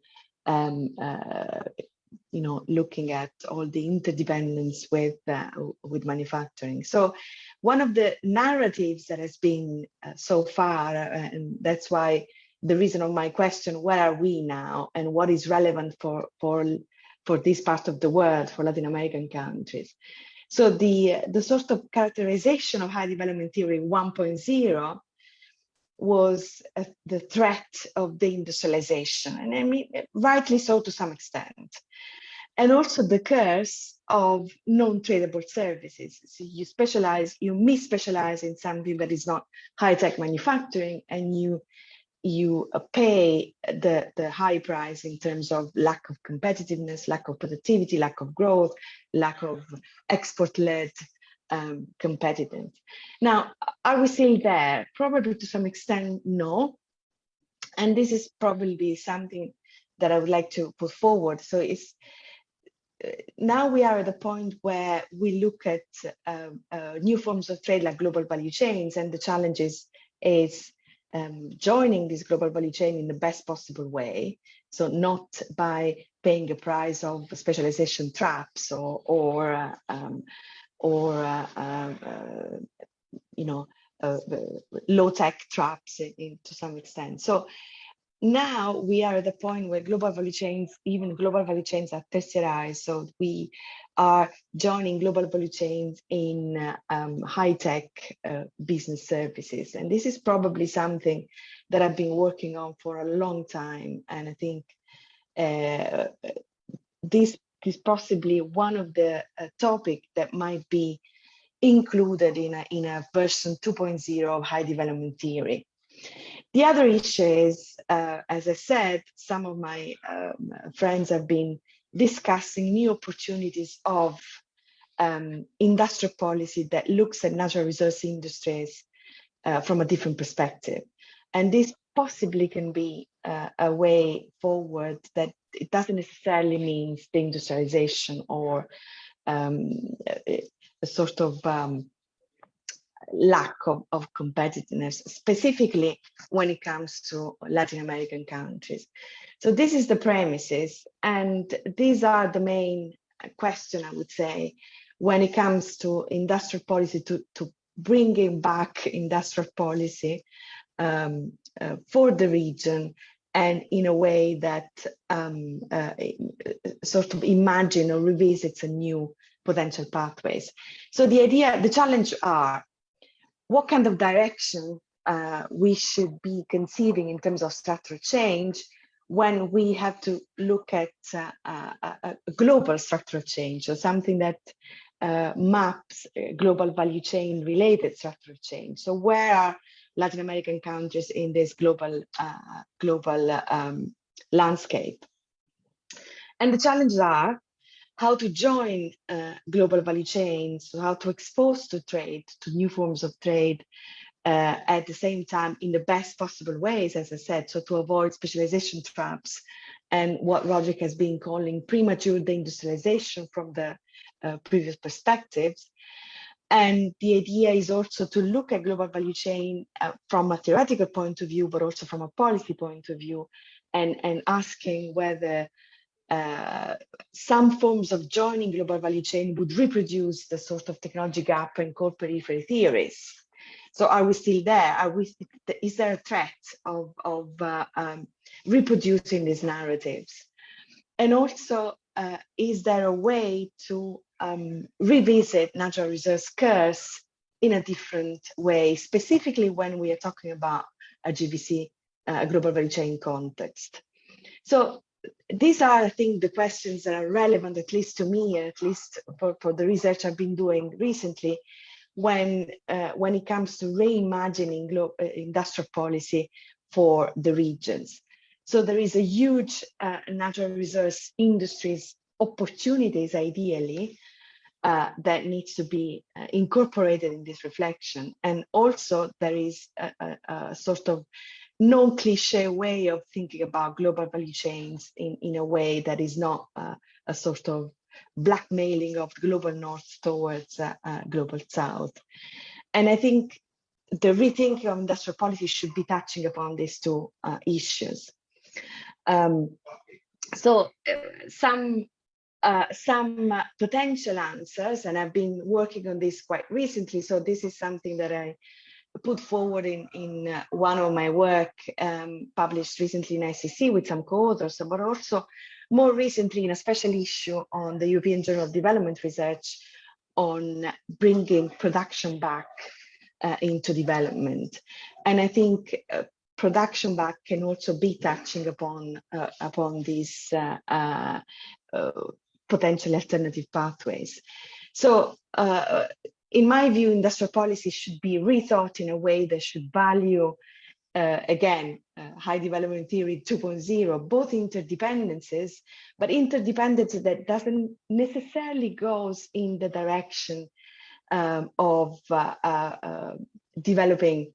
um, uh, you know, looking at all the interdependence with uh, with manufacturing. So one of the narratives that has been uh, so far, uh, and that's why the reason of my question, where are we now and what is relevant for, for, for this part of the world, for Latin American countries. So the, the sort of characterization of high development theory 1.0 was the threat of deindustrialization, and I mean, rightly so to some extent and also the curse of non-tradable services. So you specialize, you mis-specialize in something that is not high-tech manufacturing and you you pay the, the high price in terms of lack of competitiveness, lack of productivity, lack of growth, lack of export-led um, competitiveness. Now, are we still there? Probably to some extent, no. And this is probably something that I would like to put forward. So it's now we are at the point where we look at uh, uh, new forms of trade like global value chains and the challenges is um, joining this global value chain in the best possible way. So not by paying a price of specialization traps or or uh, um, or uh, uh, uh, you know low tech traps in, in, to some extent. So now we are at the point where global value chains, even global value chains are tertiarized. So we are joining global value chains in uh, um, high-tech uh, business services. And this is probably something that I've been working on for a long time. And I think uh, this is possibly one of the uh, topic that might be included in a, in a version 2.0 of high development theory. The other issue is, uh, as I said, some of my um, friends have been discussing new opportunities of um, industrial policy that looks at natural resource industries uh, from a different perspective. And this possibly can be uh, a way forward that it doesn't necessarily mean deindustrialization or um, a, a, sort of um, lack of, of competitiveness, specifically when it comes to Latin American countries. So this is the premises, and these are the main question, I would say, when it comes to industrial policy, to, to bringing back industrial policy um, uh, for the region and in a way that um, uh, sort of imagine or revisits a new potential pathways. So the idea, the challenge are what kind of direction uh, we should be conceiving in terms of structural change when we have to look at uh, a, a, global structural change or something that uh, maps global value chain related structural change. So where are Latin American countries in this global uh, global um, landscape? And the challenges are how to join uh, global value chains, how to expose to trade, to new forms of trade, uh, at the same time in the best possible ways, as I said, so to avoid specialization traps and what Roderick has been calling premature deindustrialization from the uh, previous perspectives. And the idea is also to look at global value chain uh, from a theoretical point of view, but also from a policy point of view, and, and asking whether uh, some forms of joining global value chain would reproduce the sort of technology gap and core periphery theories. So are we still there? Are we, is there a threat of, of uh, um, reproducing these narratives? And also, uh, is there a way to um, revisit natural resource curse in a different way, specifically when we are talking about a GVC, uh, a global value chain context? So these are, I think, the questions that are relevant, at least to me, at least for, for the research I've been doing recently, when, uh, when it comes to reimagining uh, industrial policy for the regions. So there is a huge uh, natural resource industries opportunities, ideally, uh, that needs to be uh, incorporated in this reflection. And also there is a, a, a sort of non-cliche way of thinking about global value chains in, in a way that is not uh, a sort of blackmailing of the global north towards uh, uh, global south. And I think the rethinking of industrial policy should be touching upon these two uh, issues. Um, so some uh, some potential answers, and I've been working on this quite recently. So this is something that I put forward in, in uh, one of my work um, published recently in ICC with some co-authors, but also more recently in a special issue on the European Journal of Development Research on bringing production back uh, into development. And I think uh, production back can also be touching upon uh, upon these uh, uh, potential alternative pathways. So in my view, industrial policy should be rethought in a way that should value, uh, again, uh, high development theory 2.0, both interdependencies, but interdependency that doesn't necessarily goes in the direction um, of uh, uh, uh developing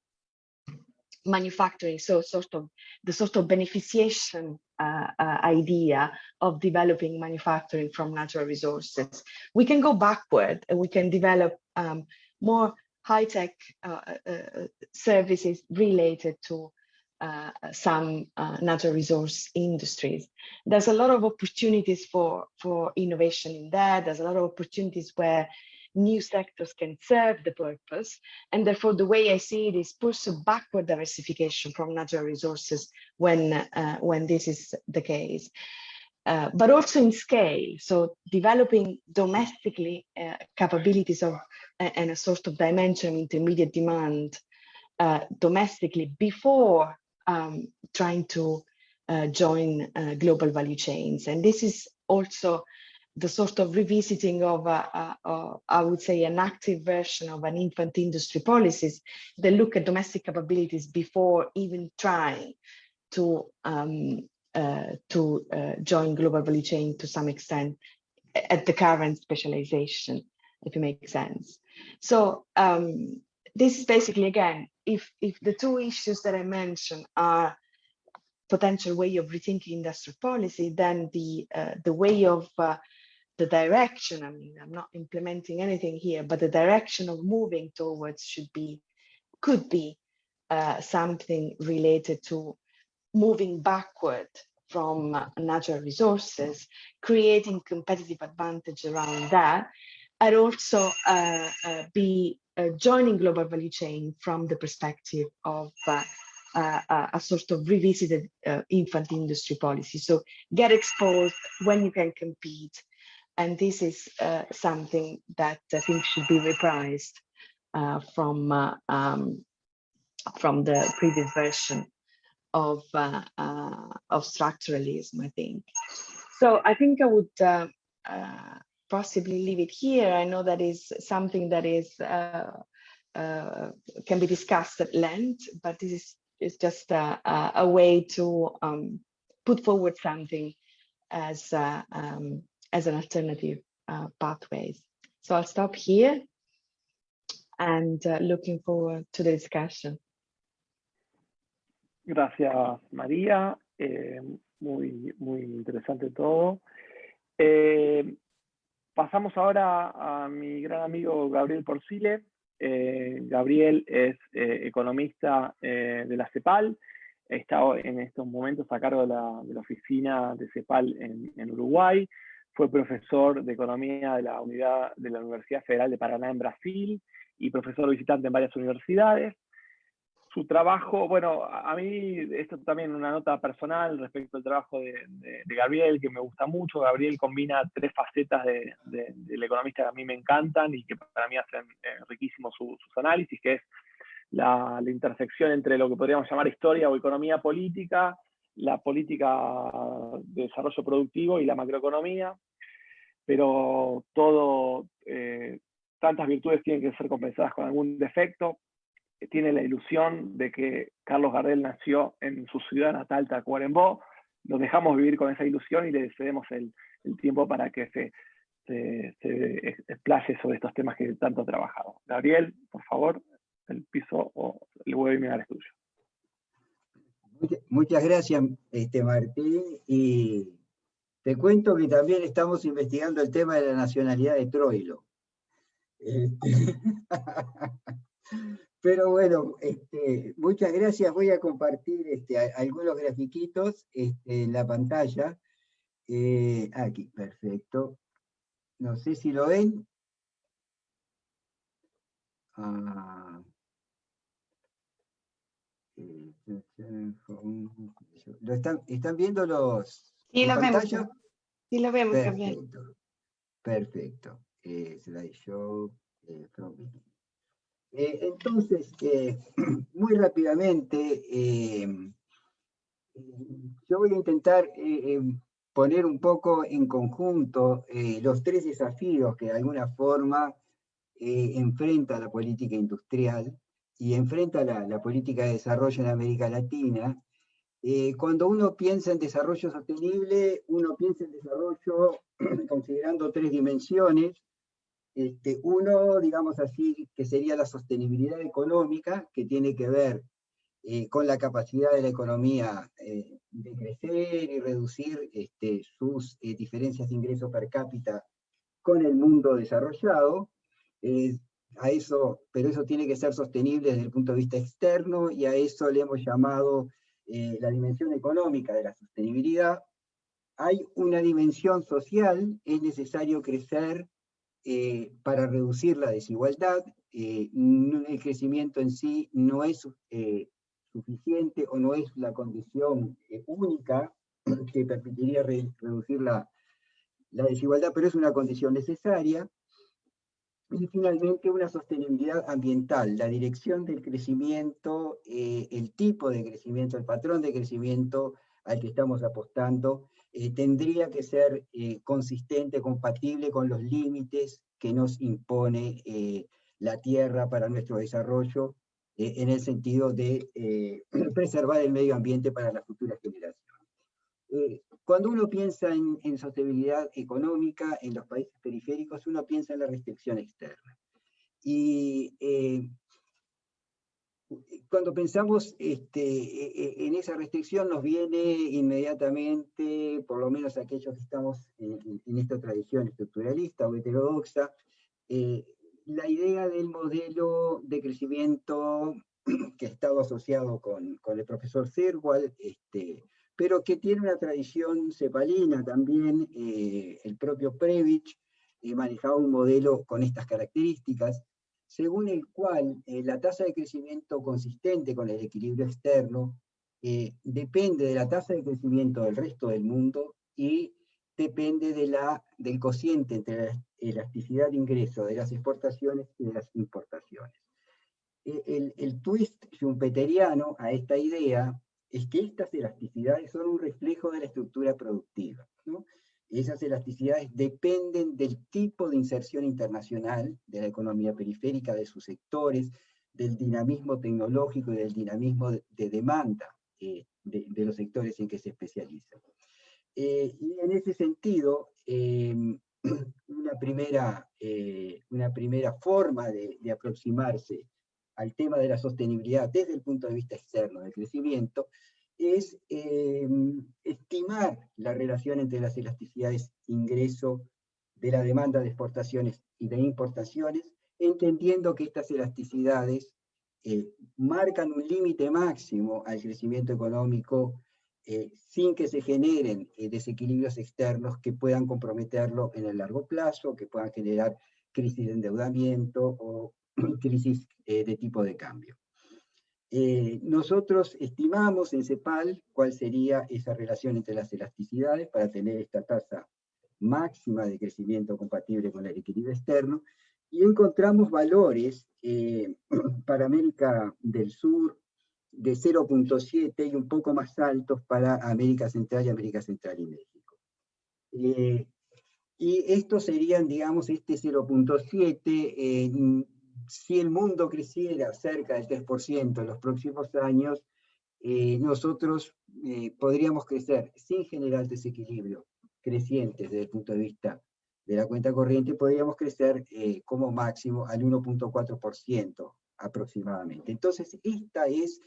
manufacturing, so sort of the sort of beneficiation uh, uh, idea of developing manufacturing from natural resources. We can go backward and we can develop um, more high-tech uh, uh, uh services related to uh, some natural resource industries. There's a lot of opportunities for, for innovation in there. There's a lot of opportunities where new sectors can serve the purpose. And therefore, the way I see it is pursue backward diversification from natural resources when, uh, when this is the case. Uh, but also in scale, so developing domestically uh, capabilities of and a sort of dimension intermediate demand uh, domestically before um, trying to uh, join uh, global value chains. And this is also the sort of revisiting of, a, a, a, I would say, an active version of an infant industry policies that look at domestic capabilities before even trying to um, uh, to uh, join global value chain to some extent at the current specialization, if it makes sense. So um, this is basically, again, if, if the two issues that I mentioned are potential way of rethinking industrial policy, then the, uh, the way of uh, the direction, I mean, I'm not implementing anything here, but the direction of moving towards should be, could be uh, something related to moving backward from uh, natural resources, creating competitive advantage around that, and also uh, uh, be uh, joining global value chain from the perspective of uh, uh, a sort of revisited infant industry policy. So get exposed when you can compete and this is uh, something that I think should be reprised uh, from uh, um, from the previous version of uh, uh, of structuralism. I think. So I think I would uh, possibly leave it here. I know that is something that is can be discussed at length, but this is is just a, a way to um, put forward something as um, as an alternative uh, pathways. So I'll stop here and uh, looking forward to the discussion. Gracias, María. Eh, muy, muy interesante todo. Eh, pasamos ahora a mi gran amigo Gabriel Porcile. Eh, Gabriel es eh, economista eh, de la CEPAL. Está en estos momentos a cargo de la, de la oficina de CEPAL en, en Uruguay. Fue profesor de Economía de la, unidad, de la Universidad Federal de Paraná en Brasil y profesor visitante en varias universidades. Su trabajo, bueno, a mí esto también una nota personal respecto al trabajo de, Gabriel, que me gusta mucho. Gabriel combina tres facetas del economista que a mí me encantan y que para mí hacen eh, riquísimos sus análisis, que es la, intersección entre lo que podríamos llamar historia o economía política, la política de desarrollo productivo y la macroeconomía, pero todo eh, tantas virtudes tienen que ser compensadas con algún defecto. Tiene la ilusión de que Carlos Gardel nació en su ciudad natal, Tacuarembó. Nos dejamos vivir con esa ilusión y le cedemos el, tiempo para que se, se, explaye sobre estos temas que tanto ha trabajado. Gabriel, por favor, el piso o el webinar es tuyo. Muchas gracias, este, Martín. Y te cuento que también estamos investigando el tema de la nacionalidad de Troilo. Este, pero bueno, este, muchas gracias. Voy a compartir este, algunos grafiquitos en la pantalla. Eh, aquí, perfecto. No sé si lo ven. Ah. ¿Lo están, ¿Están viendo los Sí, lo vemos. Sí, lo vemos Perfecto. Perfecto. Eh, slideshow eh, eh, entonces, eh, muy rápidamente, yo voy a intentar poner un poco en conjunto los tres desafíos que de alguna forma enfrenta la política industrial y enfrenta la, política de desarrollo en América Latina, eh, cuando uno piensa en desarrollo sostenible, uno piensa en desarrollo considerando tres dimensiones. Este, uno, digamos así, que sería la sostenibilidad económica, que tiene que ver eh, con la capacidad de la economía eh, de crecer y reducir este, sus diferencias de ingreso per cápita con el mundo desarrollado a eso, pero eso tiene que ser sostenible desde el punto de vista externo, y a eso le hemos llamado eh, la dimensión económica de la sostenibilidad. Hay una dimensión social, es necesario crecer eh, para reducir la desigualdad, eh, el crecimiento en sí no es suficiente o no es la condición única que permitiría reducir la, la desigualdad, pero es una condición necesaria. Y finalmente una sostenibilidad ambiental, la dirección del crecimiento, eh, el tipo de crecimiento, el patrón de crecimiento al que estamos apostando, eh, tendría que ser eh, consistente, compatible con los límites que nos impone la Tierra para nuestro desarrollo, en el sentido de preservar el medio ambiente para las futuras generaciones. Cuando uno piensa en, sostenibilidad económica en los países periféricos, uno piensa en la restricción externa. Y eh, cuando pensamos este, e, e, en esa restricción nos viene inmediatamente, por lo menos aquellos que estamos en, esta tradición estructuralista o heterodoxa, eh, la idea del modelo de crecimiento que ha estado asociado con, el profesor Zerwal, este, pero que tiene una tradición cepalina también, eh, el propio Previch eh, manejaba un modelo con estas características, según el cual eh, la tasa de crecimiento consistente con el equilibrio externo depende de la tasa de crecimiento del resto del mundo y depende de la, del cociente entre la elasticidad de ingreso de las exportaciones y de las importaciones. El, el twist schumpeteriano a esta idea es que estas elasticidades son un reflejo de la estructura productiva. Esas elasticidades dependen del tipo de inserción internacional de la economía periférica, de sus sectores, del dinamismo tecnológico y del dinamismo de, demanda eh, de, los sectores en que se especializan. Eh, y en ese sentido, em, una, primera, eh, una primera forma de aproximarse al tema de la sostenibilidad desde el punto de vista externo del crecimiento, es eh, estimar la relación entre las elasticidades ingreso de la demanda de exportaciones y de importaciones, entendiendo que estas elasticidades eh, marcan un límite máximo al crecimiento económico eh, sin que se generen desequilibrios externos que puedan comprometerlo en el largo plazo, que puedan generar crisis de endeudamiento o crisis eh, de tipo de cambio. Eh, nosotros estimamos en CEPAL cuál sería esa relación entre las elasticidades para tener esta tasa máxima de crecimiento compatible con el equilibrio externo, y encontramos valores eh, para América del Sur de 0.7 y un poco más altos para América Central y América Central y México. Y estos serían, digamos, este 0.7, si el mundo creciera cerca del 3% en los próximos años, eh, nosotros eh, podríamos crecer sin generar desequilibrio crecientes desde el punto de vista de la cuenta corriente, podríamos crecer eh, como máximo al 1.4% aproximadamente. Entonces, esta es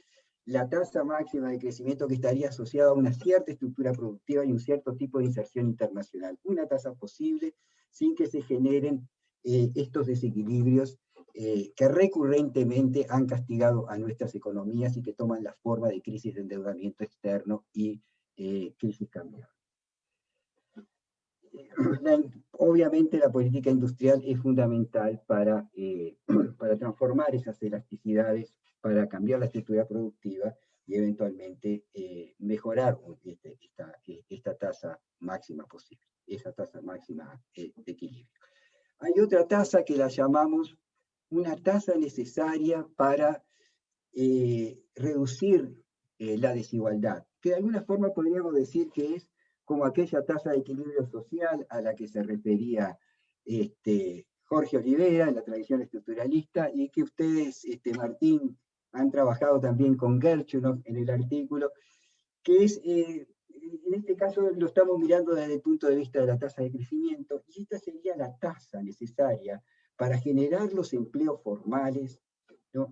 la tasa máxima de crecimiento que estaría asociada a una cierta estructura productiva y un cierto tipo de inserción internacional. Una tasa posible sin que se generen estos desequilibrios eh, que recurrentemente han castigado a nuestras economías y que toman la forma de crisis de endeudamiento externo y eh, crisis cambiaria. Obviamente la política industrial es fundamental para, eh, para transformar esas elasticidades, para cambiar la estructura productiva y eventualmente mejorar este, esta, esta, tasa máxima posible, esa tasa máxima de equilibrio. Hay otra tasa que la llamamos una tasa necesaria para eh, reducir eh, la desigualdad, que de alguna forma podríamos decir que es como aquella tasa de equilibrio social a la que se refería este, Jorge Olivera en la tradición estructuralista y que ustedes, este, Martín, han trabajado también con Gerchunov en el artículo, que es, eh, en este caso lo estamos mirando desde el punto de vista de la tasa de crecimiento, y esta sería la tasa necesaria para generar los empleos formales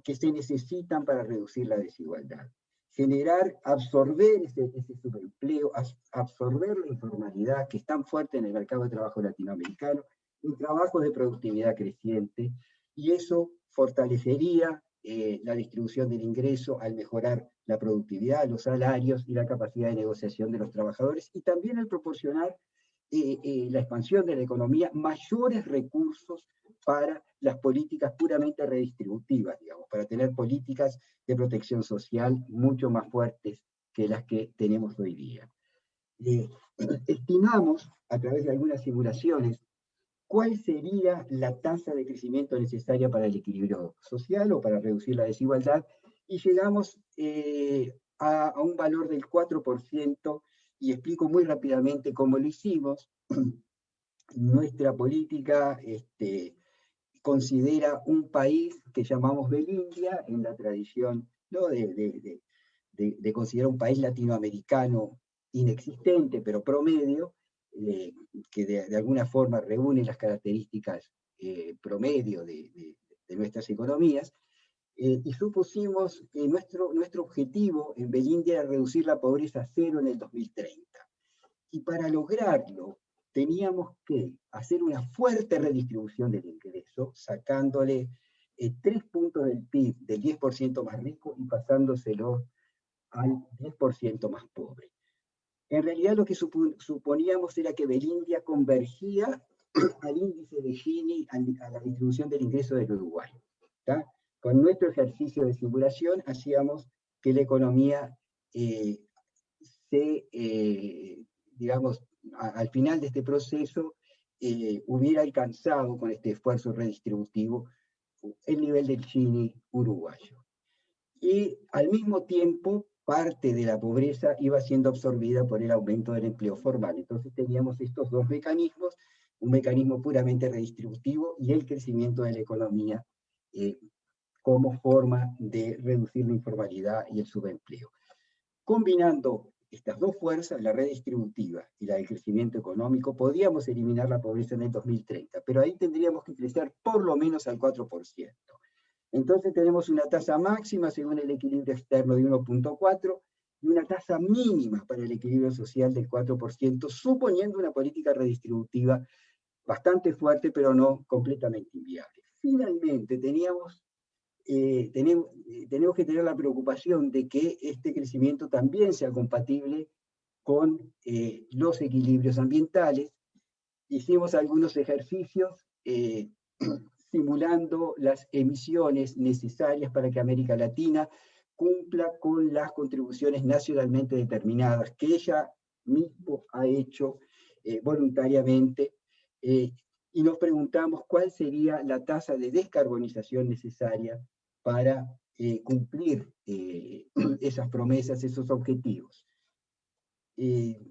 que se necesitan para reducir la desigualdad. Generar, absorber ese, subempleo, absorber la informalidad que es tan fuerte en el mercado de trabajo latinoamericano, en trabajos de productividad creciente, y eso fortalecería eh, la distribución del ingreso al mejorar la productividad, los salarios y la capacidad de negociación de los trabajadores, y también al proporcionar eh, eh, la expansión de la economía mayores recursos para las políticas puramente redistributivas, digamos, para tener políticas de protección social mucho más fuertes que las que tenemos hoy día. Eh, estimamos, a través de algunas simulaciones, cuál sería la tasa de crecimiento necesaria para el equilibrio social o para reducir la desigualdad, y llegamos eh, a, a, un valor del 4%, y explico muy rápidamente cómo lo hicimos. Nuestra política este, considera un país que llamamos Belindia, en la tradición ¿no? de, de, considerar un país latinoamericano inexistente, pero promedio, eh, que de, alguna forma reúne las características eh, promedio de, nuestras economías, eh, y supusimos que nuestro, nuestro objetivo en Belindia era reducir la pobreza a cero en el 2030. Y para lograrlo, teníamos que hacer una fuerte redistribución del ingreso, sacándole eh, tres puntos del PIB del 10% más rico y pasándoselo al 10% más pobre. En realidad lo que suponíamos era que Belindia convergía al índice de Gini, a, la distribución del ingreso del Uruguay. Con nuestro ejercicio de simulación hacíamos que la economía eh, se, eh, digamos, al final de este proceso eh, hubiera alcanzado con este esfuerzo redistributivo el nivel del Chini uruguayo. Y al mismo tiempo, parte de la pobreza iba siendo absorbida por el aumento del empleo formal. Entonces teníamos estos dos mecanismos, un mecanismo puramente redistributivo y el crecimiento de la economía como forma de reducir la informalidad y el subempleo. Combinando estas dos fuerzas, la redistributiva y la del crecimiento económico, podríamos eliminar la pobreza en el 2030, pero ahí tendríamos que crecer por lo menos al 4%. Entonces tenemos una tasa máxima según el equilibrio externo de 1.4 y una tasa mínima para el equilibrio social del 4%, suponiendo una política redistributiva bastante fuerte, pero no completamente inviable. Finalmente, teníamos eh, tenemos, eh, tenemos que tener la preocupación de que este crecimiento también sea compatible con eh, los equilibrios ambientales. Hicimos algunos ejercicios simulando las emisiones necesarias para que América Latina cumpla con las contribuciones nacionalmente determinadas que ella mismo ha hecho voluntariamente y nos preguntamos cuál sería la tasa de descarbonización necesaria para eh, cumplir eh, esas promesas, esos objetivos. Eh,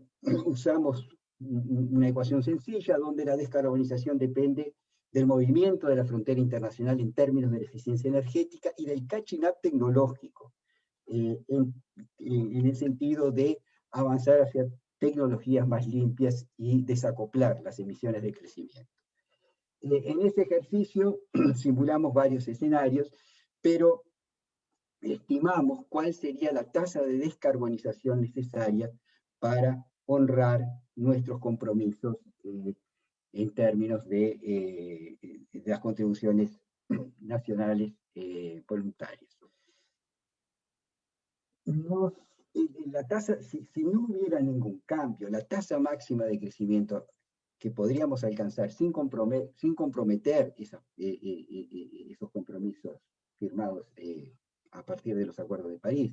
usamos una ecuación sencilla donde la descarbonización depende del movimiento de la frontera internacional en términos de eficiencia energética y del catching up tecnológico, en, el sentido de avanzar hacia tecnologías más limpias y desacoplar las emisiones de crecimiento. En ese ejercicio simulamos varios escenarios, pero estimamos cuál sería la tasa de descarbonización necesaria para honrar nuestros compromisos eh, en términos de, eh, las contribuciones nacionales voluntarias. la tasa, si, no hubiera ningún cambio, la tasa máxima de crecimiento que podríamos alcanzar sin, comprometer, eh, eh, eh, esos compromisos firmados a partir de los acuerdos de París,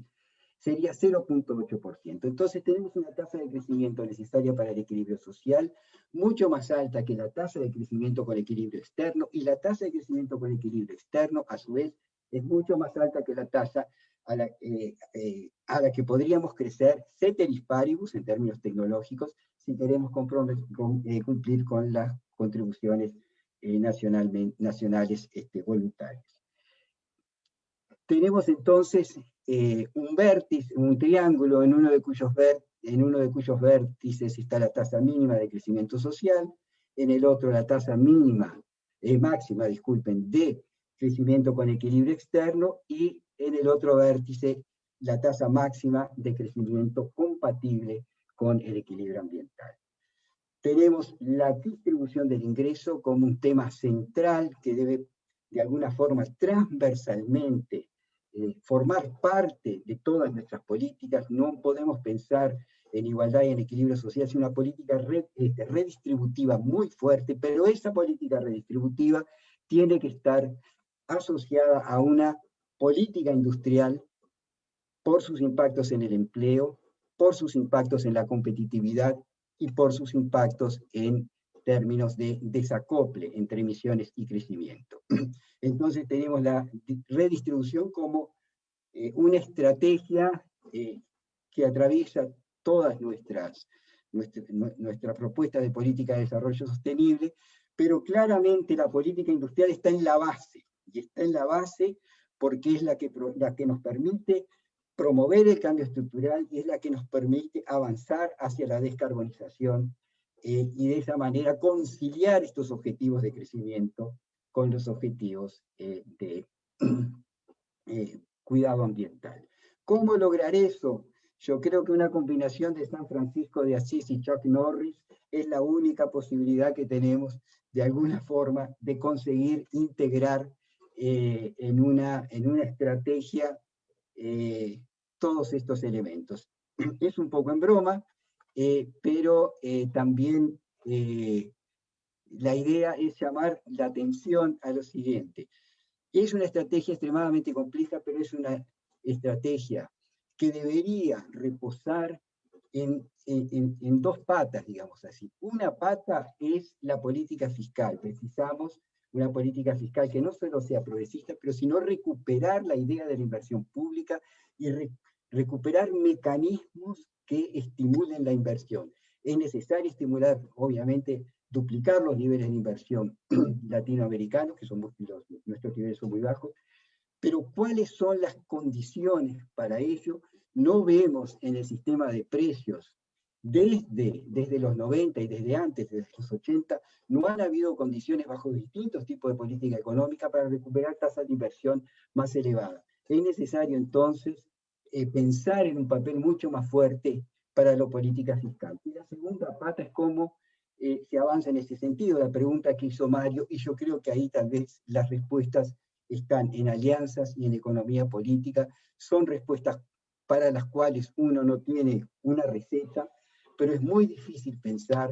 sería 0.8%. Entonces tenemos una tasa de crecimiento necesaria para el equilibrio social mucho más alta que la tasa de crecimiento con equilibrio externo, y la tasa de crecimiento con equilibrio externo, a su vez, es mucho más alta que la tasa a la, a la que podríamos crecer ceteris paribus en términos tecnológicos si queremos eh, cumplir con las contribuciones eh, nacionales este, voluntarias. Tenemos entonces eh, un vértice, un triángulo en uno, de cuyos en uno de cuyos vértices está la tasa mínima de crecimiento social, en el otro la tasa mínima, máxima, disculpen, de crecimiento con equilibrio externo, y en el otro vértice la tasa máxima de crecimiento compatible con el equilibrio ambiental. Tenemos la distribución del ingreso como un tema central que debe de alguna forma transversalmente eh, formar parte de todas nuestras políticas. No podemos pensar en igualdad y en equilibrio social sin una política este, redistributiva muy fuerte, pero esa política redistributiva tiene que estar asociada a una política industrial por sus impactos en el empleo, por sus impactos en la competitividad y por sus impactos en términos de desacople entre emisiones y crecimiento. Entonces tenemos la redistribución como eh, una estrategia eh, que atraviesa todas nuestras, nuestra, nuestra de política de desarrollo sostenible, pero claramente la política industrial está en la base, y está en la base porque es la que, la que nos permite promover el cambio estructural y es la que nos permite avanzar hacia la descarbonización eh, y de esa manera conciliar estos objetivos de crecimiento con los objetivos eh, de eh, cuidado ambiental. ¿Cómo lograr eso? Yo creo que una combinación de San Francisco de Asís y Chuck Norris es la única posibilidad que tenemos de alguna forma de conseguir integrar en, una, en una estrategia eh, todos estos elementos. Es un poco en broma, eh, pero eh, también la idea es llamar la atención a lo siguiente. Es una estrategia extremadamente compleja, pero es una estrategia que debería reposar en, en, en, dos patas, digamos así. Una pata es la política fiscal. Precisamos una política fiscal que no solo sea progresista, pero sino recuperar la idea de la inversión pública y recuperar mecanismos que estimulen la inversión. Es necesario estimular, obviamente, duplicar los niveles de inversión latinoamericanos, que son nuestros niveles son muy bajos, pero ¿cuáles son las condiciones para ello? No vemos en el sistema de precios desde, desde los 90 y desde antes, desde los 80, no han habido condiciones bajo distintos tipos de política económica para recuperar tasas de inversión más elevadas. Es necesario entonces eh, pensar en un papel mucho más fuerte para la política fiscal. Y la segunda pata es cómo eh, se avanza en ese sentido, la pregunta que hizo Mario, y yo creo que ahí tal vez las respuestas están en alianzas y en economía política, son respuestas para las cuales uno no tiene una receta, pero es muy difícil pensar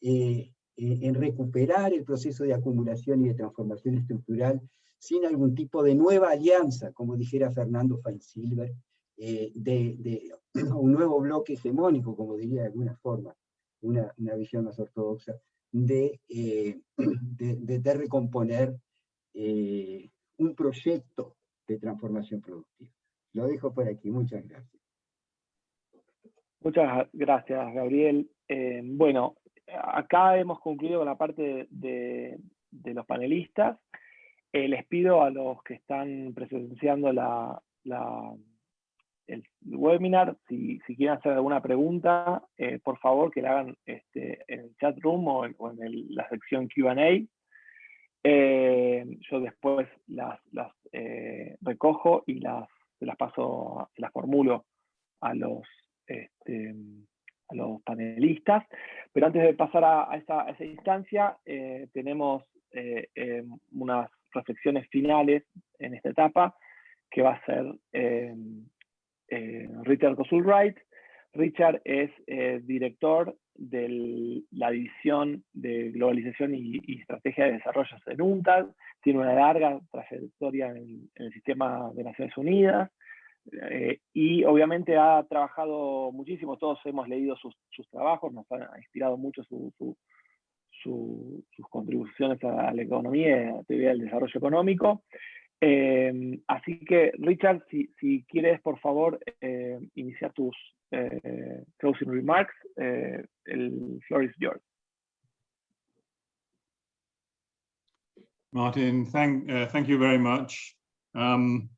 eh, eh, en recuperar el proceso de acumulación y de transformación estructural sin algún tipo de nueva alianza, como dijera Fernando Feinsilver, eh, de, un nuevo bloque hegemónico, como diría de alguna forma, una, visión más ortodoxa, de, de, recomponer un proyecto de transformación productiva. Lo dejo por aquí, muchas gracias. Muchas gracias, Gabriel. Eh, bueno, acá hemos concluido con la parte de, los panelistas. Eh, les pido a los que están presenciando la, el webinar, si, quieren hacer alguna pregunta, eh, por favor que la hagan este, en el chat room o en, la sección Q&A. yo después las, recojo y las, las paso, las formulo a los, este, a los panelistas. Pero antes de pasar a, esa, instancia, eh, tenemos eh, em, unas reflexiones finales en esta etapa, que va a ser em, eh, Richard Cosulwright. Richard es director de la división de globalización y, estrategia de desarrollo en UNTAD, tiene una larga trayectoria en el sistema de Naciones Unidas, eh, y obviamente ha trabajado muchísimo, todos hemos leído sus, trabajos, nos ha inspirado mucho sus contribuciones a la economía y a la teoría del desarrollo económico. Eh, así que, Richard, si, quieres, por favor, eh, iniciar tus closing remarks, el floor is yours. Martin, thank, uh, thank you very much. Um,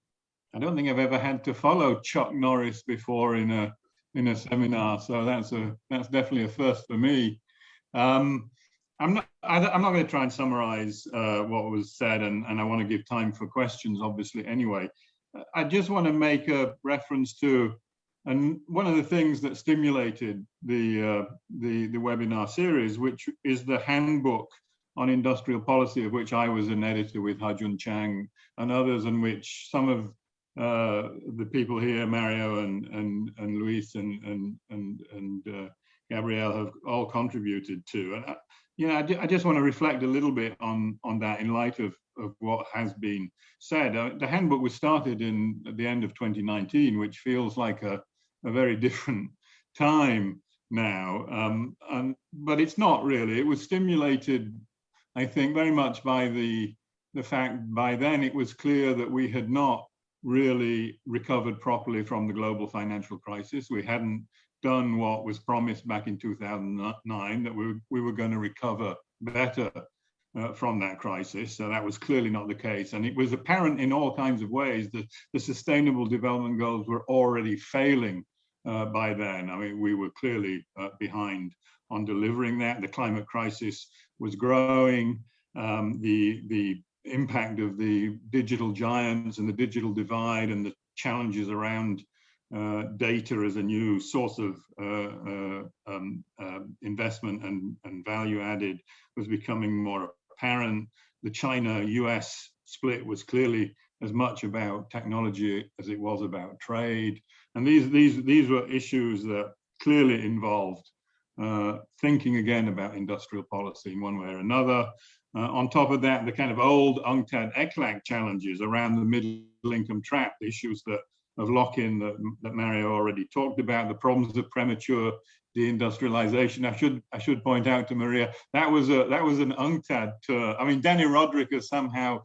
I don't think I've ever had to follow Chuck Norris before in a in a seminar, so that's a that's definitely a first for me. Um, I'm not I, am not going to try and summarize uh, what was said, and and I want to give time for questions, obviously. Anyway, I just want to make a reference to, and one of the things that stimulated the uh, the the webinar series, which is the handbook on industrial policy, of which I was an editor with Hajun Chang and others, and which some of uh, the people here, Mario and and and Luis and and and and uh, Gabrielle have all contributed to. And know, I, I, just want to reflect a little bit on on that in light of of what has been said. Uh, the handbook was started in at the end of 2019, which feels like a a very different time now. Um, and but it's not really. It was stimulated, I think, very much by the the fact by then it was clear that we had not really recovered properly from the global financial crisis. We hadn't done what was promised back in 2009, that we, we were going to recover better uh, from that crisis. So that was clearly not the case. And it was apparent in all kinds of ways that the sustainable development goals were already failing uh, by then. I mean, we were clearly uh, behind on delivering that. The climate crisis was growing. Um, the, the impact of the digital giants and the digital divide and the challenges around data as a new source of uh, uh, um, uh, investment and, and value added was becoming more apparent. The China-US split was clearly as much about technology as it was about trade. And these, these, these were issues that clearly involved uh, thinking again about industrial policy in one way or another, uh, on top of that, the kind of old UNCTAD ECLAC challenges around the middle income trap, issues that of lock-in that, that Mario already talked about, the problems of premature deindustrialization. I should I should point out to Maria that was a that was an UNCTAD term. I mean, Danny Roderick has somehow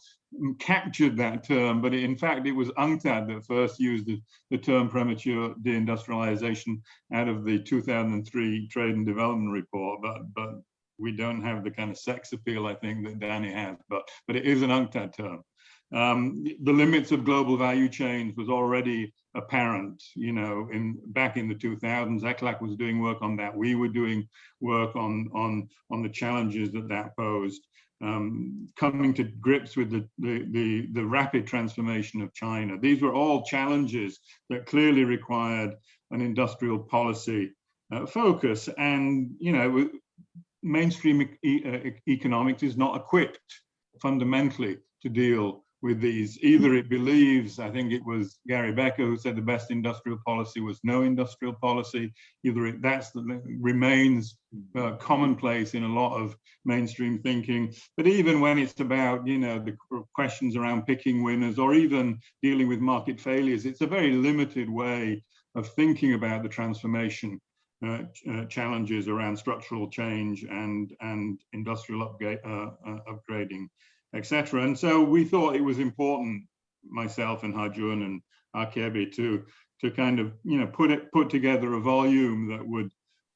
captured that term, but in fact it was UNCTAD that first used the, the term premature deindustrialization out of the 2003 Trade and Development Report. But but we don't have the kind of sex appeal I think that Danny has, but but it is an UNCTAD term. Um, the limits of global value chains was already apparent, you know, in back in the 2000s. ECLAC was doing work on that. We were doing work on on on the challenges that that posed. Um, coming to grips with the, the, the the rapid transformation of China. These were all challenges that clearly required an industrial policy uh, focus. And you know, mainstream e uh, economics is not equipped fundamentally to deal with these. Either it believes, I think it was Gary Becker who said the best industrial policy was no industrial policy. Either it, that's the, remains uh, commonplace in a lot of mainstream thinking. But even when it's about, you know, the questions around picking winners or even dealing with market failures, it's a very limited way of thinking about the transformation uh, uh, challenges around structural change and and industrial upgrade, uh, uh, upgrading, etc. And so we thought it was important, myself and Hajun and Akebi, to to kind of you know put it put together a volume that would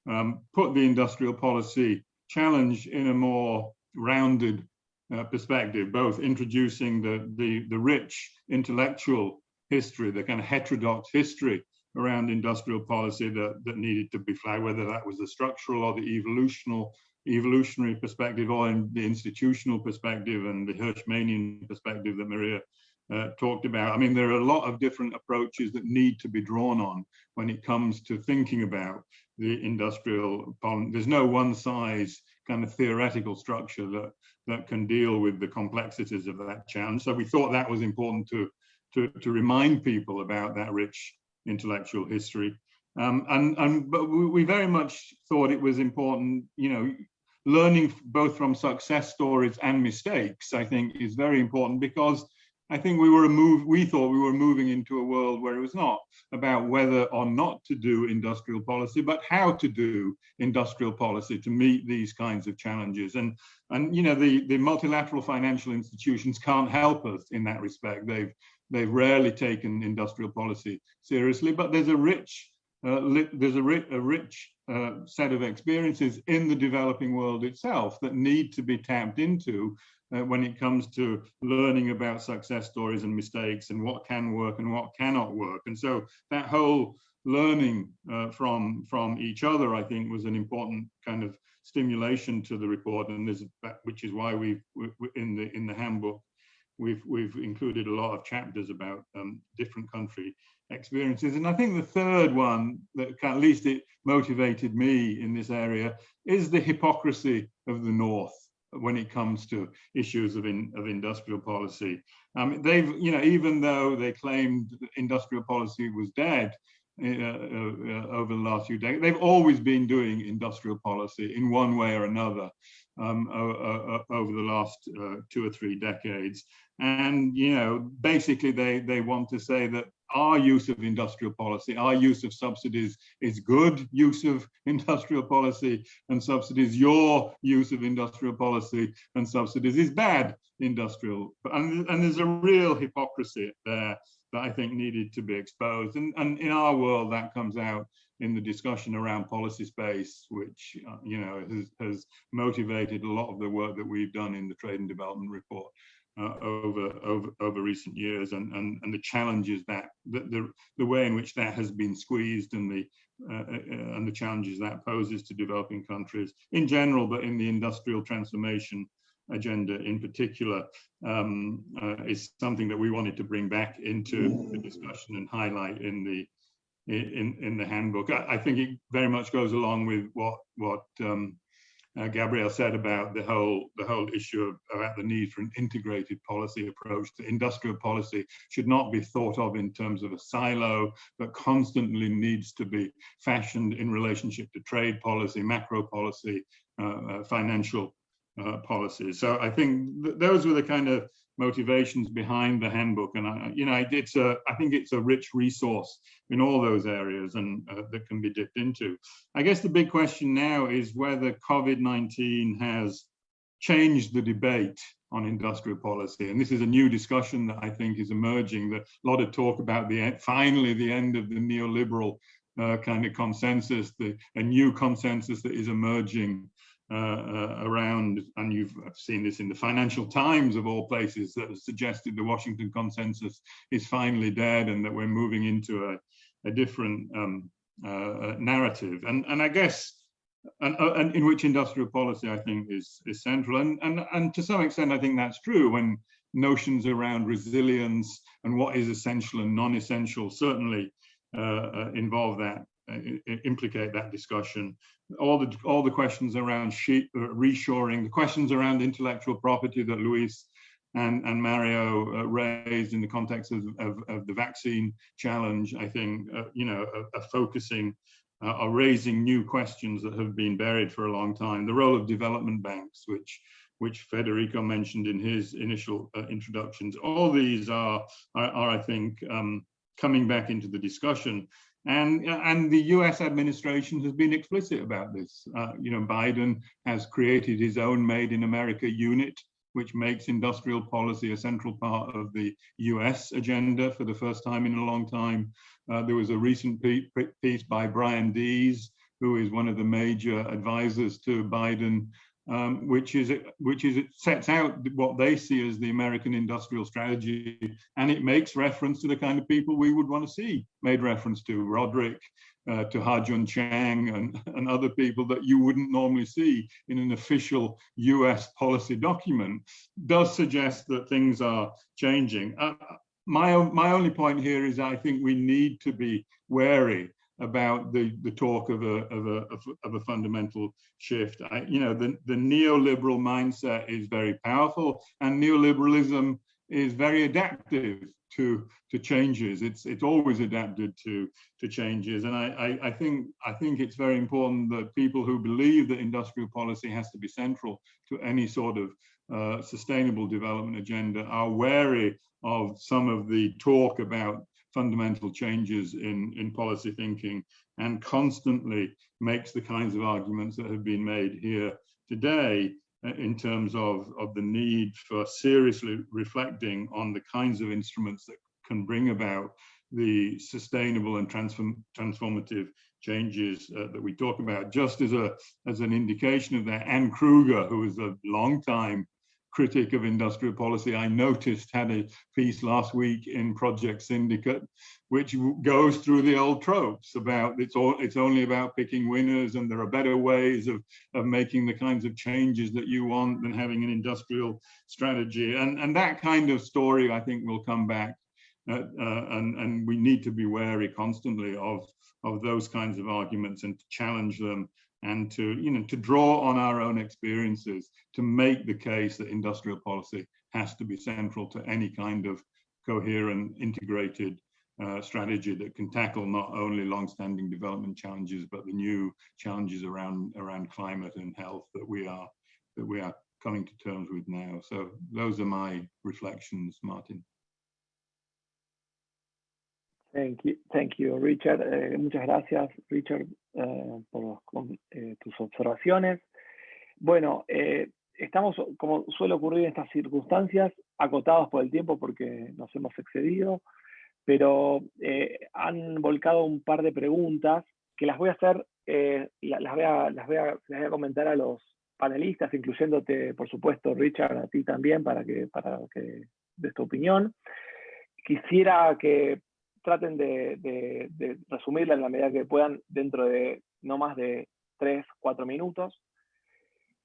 um, put the industrial policy challenge in a more rounded uh, perspective, both introducing the, the, the rich intellectual history, the kind of heterodox history around industrial policy that, that needed to be flagged, whether that was the structural or the evolutional evolutionary perspective or in the institutional perspective and the Hirschmanian perspective that Maria uh, talked about. I mean, there are a lot of different approaches that need to be drawn on when it comes to thinking about the industrial policy. There's no one size kind of theoretical structure that, that can deal with the complexities of that challenge. So we thought that was important to, to, to remind people about that rich intellectual history. Um, and, and but we very much thought it was important, you know, learning both from success stories and mistakes, I think is very important because I think we were a move, we thought we were moving into a world where it was not about whether or not to do industrial policy, but how to do industrial policy to meet these kinds of challenges. And, and you know, the, the multilateral financial institutions can't help us in that respect. They've, they've rarely taken industrial policy seriously, but there's a rich, there's a, ri a rich uh, set of experiences in the developing world itself that need to be tapped into uh, when it comes to learning about success stories and mistakes and what can work and what cannot work. And so that whole learning uh, from from each other, I think, was an important kind of stimulation to the report, and there's which is why we've in the in the handbook we've we've included a lot of chapters about um, different country experiences. And I think the third one that at least it motivated me in this area is the hypocrisy of the North when it comes to issues of, in, of industrial policy. Um, they've, you know, even though they claimed industrial policy was dead uh, uh, over the last few decades, they've always been doing industrial policy in one way or another um, over the last uh, two or three decades. And, you know, basically they, they want to say that our use of industrial policy, our use of subsidies is good use of industrial policy and subsidies, your use of industrial policy and subsidies is bad industrial. And, and there's a real hypocrisy there that I think needed to be exposed. And, and in our world, that comes out in the discussion around policy space, which, uh, you know, has, has motivated a lot of the work that we've done in the trade and development report uh, over over over recent years and and and the challenges that the the, the way in which that has been squeezed and the uh, uh, and the challenges that poses to developing countries in general but in the industrial transformation agenda in particular um, uh, is something that we wanted to bring back into the discussion and highlight in the in in the handbook. I, I think it very much goes along with what what um, uh, Gabriel said about the whole the whole issue of, about the need for an integrated policy approach to industrial policy should not be thought of in terms of a silo, but constantly needs to be fashioned in relationship to trade policy, macro policy, uh, uh, financial uh, policies. So I think th those were the kind of motivations behind the handbook and I, you know it's a I think it's a rich resource in all those areas and uh, that can be dipped into. I guess the big question now is whether COVID-19 has changed the debate on industrial policy and this is a new discussion that I think is emerging that a lot of talk about the finally the end of the neoliberal uh, kind of consensus the a new consensus that is emerging around, and you've seen this in the Financial Times of all places that suggested the Washington consensus is finally dead and that we're moving into a, a different um, uh, narrative. And, and I guess, and, uh, and, in which industrial policy I think is, is central. And, and, and to some extent, I think that's true when notions around resilience and what is essential and non-essential certainly uh, uh, involve that uh, implicate that discussion. All the all the questions around sheet, uh, reshoring, the questions around intellectual property that Luis and, and Mario uh, raised in the context of, of, of, the vaccine challenge, I think, uh, you know, are, are focusing, uh, are raising new questions that have been buried for a long time. The role of development banks, which which Federico mentioned in his initial uh, introductions. All these are, are, are I think, um, coming back into the discussion. And, and the US administration has been explicit about this. Uh, you know, Biden has created his own Made in America unit, which makes industrial policy a central part of the US agenda for the first time in a long time. Uh, there was a recent piece by Brian Deese, who is one of the major advisors to Biden, um, which is which is it sets out what they see as the American industrial strategy, and it makes reference to the kind of people we would want to see made reference to Roderick, uh, to Ha-Jun Chang and, and other people that you wouldn't normally see in an official US policy document, does suggest that things are changing. Uh, my, my only point here is I think we need to be wary about the the talk of a of a of a fundamental shift. I, you know, the the neoliberal mindset is very powerful, and neoliberalism is very adaptive to to changes. It's it's always adapted to to changes, and I, I I, think I think it's very important that people who believe that industrial policy has to be central to any sort of uh, sustainable development agenda are wary of some of the talk about fundamental changes in, in policy thinking and constantly makes the kinds of arguments that have been made here today uh, in terms of, of the need for seriously reflecting on the kinds of instruments that can bring about the sustainable and transform, transformative changes uh, that we talk about. Just as a as an indication of that, Anne Kruger, who is a long time critic of industrial policy, I noticed had a piece last week in Project Syndicate, which goes through the old tropes about it's all it's only about picking winners and there are better ways of, of making the kinds of changes that you want than having an industrial strategy. And, and that kind of story, I think, will come back. Uh, uh, and, and we need to be wary constantly of, of those kinds of arguments and to challenge them and to, you know, to draw on our own experiences to make the case that industrial policy has to be central to any kind of coherent, integrated uh, strategy that can tackle not only long-standing development challenges, but the new challenges around around climate and health that we are that we are coming to terms with now. So those are my reflections, Martin. Thank you, thank you, Richard. Eh, muchas gracias, Richard, eh, por eh, tus observaciones. Bueno, estamos, como suele ocurrir en estas circunstancias, acotados por el tiempo porque nos hemos excedido, pero han volcado un par de preguntas que las voy a hacer, las, voy a, las, voy a, las voy a comentar a los panelistas, incluyéndote, por supuesto, Richard, a ti también, para que, para que des tu opinión. Quisiera que traten de, de, resumirla en la medida que puedan dentro de no más de tres, cuatro minutos.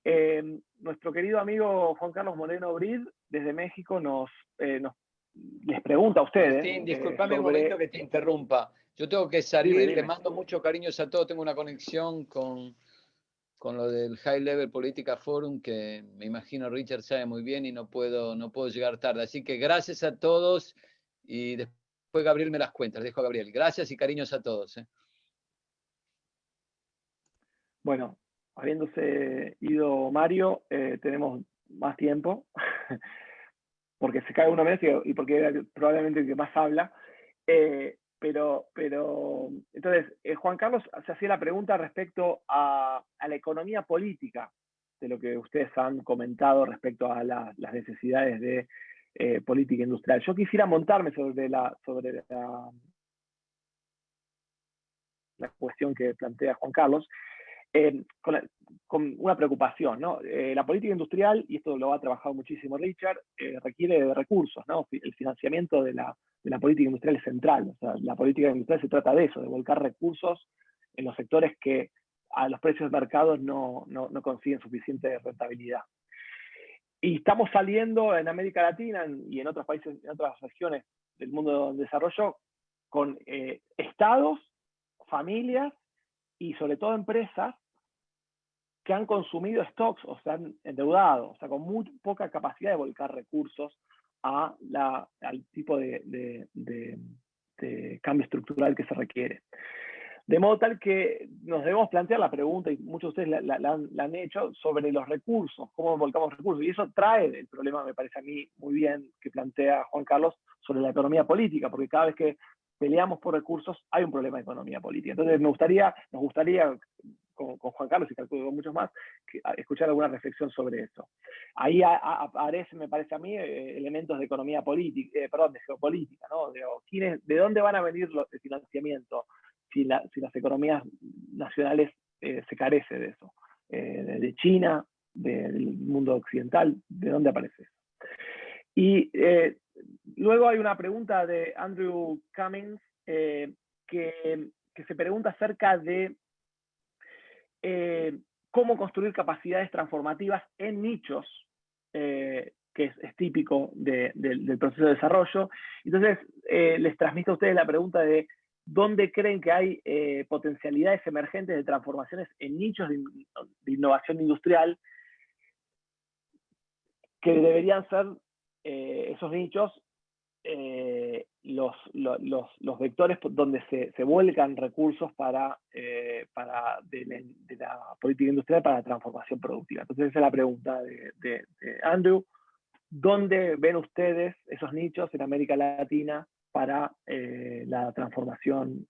Eh, nuestro querido amigo Juan Carlos Moreno Brid, desde México, nos, eh, nos les pregunta a ustedes. Sí, disculpame un momento que te interrumpa. Yo tengo que salir, le mando muchos cariños a todos, tengo una conexión con, con lo del High Level Política Forum, que me imagino Richard sabe muy bien y no puedo, no puedo llegar tarde. Así que gracias a todos y después Después Gabriel me las cuentas, dejo Gabriel. Gracias y cariños a todos. ¿eh? Bueno, habiéndose ido Mario, eh, tenemos más tiempo, porque se cae uno menos y, porque era probablemente el que más habla. Eh, pero, pero, entonces, Juan Carlos se hacía la pregunta respecto a, la economía política, de lo que ustedes han comentado respecto a las necesidades de eh, política industrial. Yo quisiera montarme sobre la, sobre la, cuestión que plantea Juan Carlos, eh, con, una preocupación. ¿no? Eh, la política industrial, y esto lo ha trabajado muchísimo Richard, requiere de recursos. ¿no? El financiamiento de la, de la, política industrial es central. O sea, la política industrial se trata de eso, de volcar recursos en los sectores que a los precios de mercado no, no, no consiguen suficiente rentabilidad. Y estamos saliendo en América Latina y en otros países, en otras regiones del mundo de desarrollo, con eh, estados, familias y sobre todo empresas que han consumido stocks o se han endeudado, o sea, con muy poca capacidad de volcar recursos a la, al tipo de, de cambio estructural que se requiere. De modo tal que nos debemos plantear la pregunta, y muchos de ustedes la, han, hecho, sobre los recursos, cómo volcamos recursos. Y eso trae el problema, me parece a mí muy bien, que plantea Juan Carlos sobre la economía política, porque cada vez que peleamos por recursos hay un problema de economía política. Entonces me gustaría, nos gustaría, con, Juan Carlos y con muchos más, escuchar alguna reflexión sobre eso. Ahí aparecen, me parece a mí, eh, elementos de economía política, eh, perdón, de geopolítica, ¿no? De, ¿De dónde van a venir los, el financiamiento? Si, las economías nacionales se carece de eso. de China, del mundo occidental, ¿de dónde aparece eso? Y luego hay una pregunta de Andrew Cummings que, se pregunta acerca de cómo construir capacidades transformativas en nichos, eh, que es, típico del proceso de desarrollo. Entonces, eh, les transmito a ustedes la pregunta de dónde creen que hay eh, potencialidades emergentes de transformaciones en nichos de, innovación industrial que deberían ser esos nichos eh, los, los, vectores donde se, se vuelcan recursos para, eh, para de, la, política industrial para la transformación productiva. Entonces esa es la pregunta de, Andrew. ¿Dónde ven ustedes esos nichos en América Latina para eh, la transformación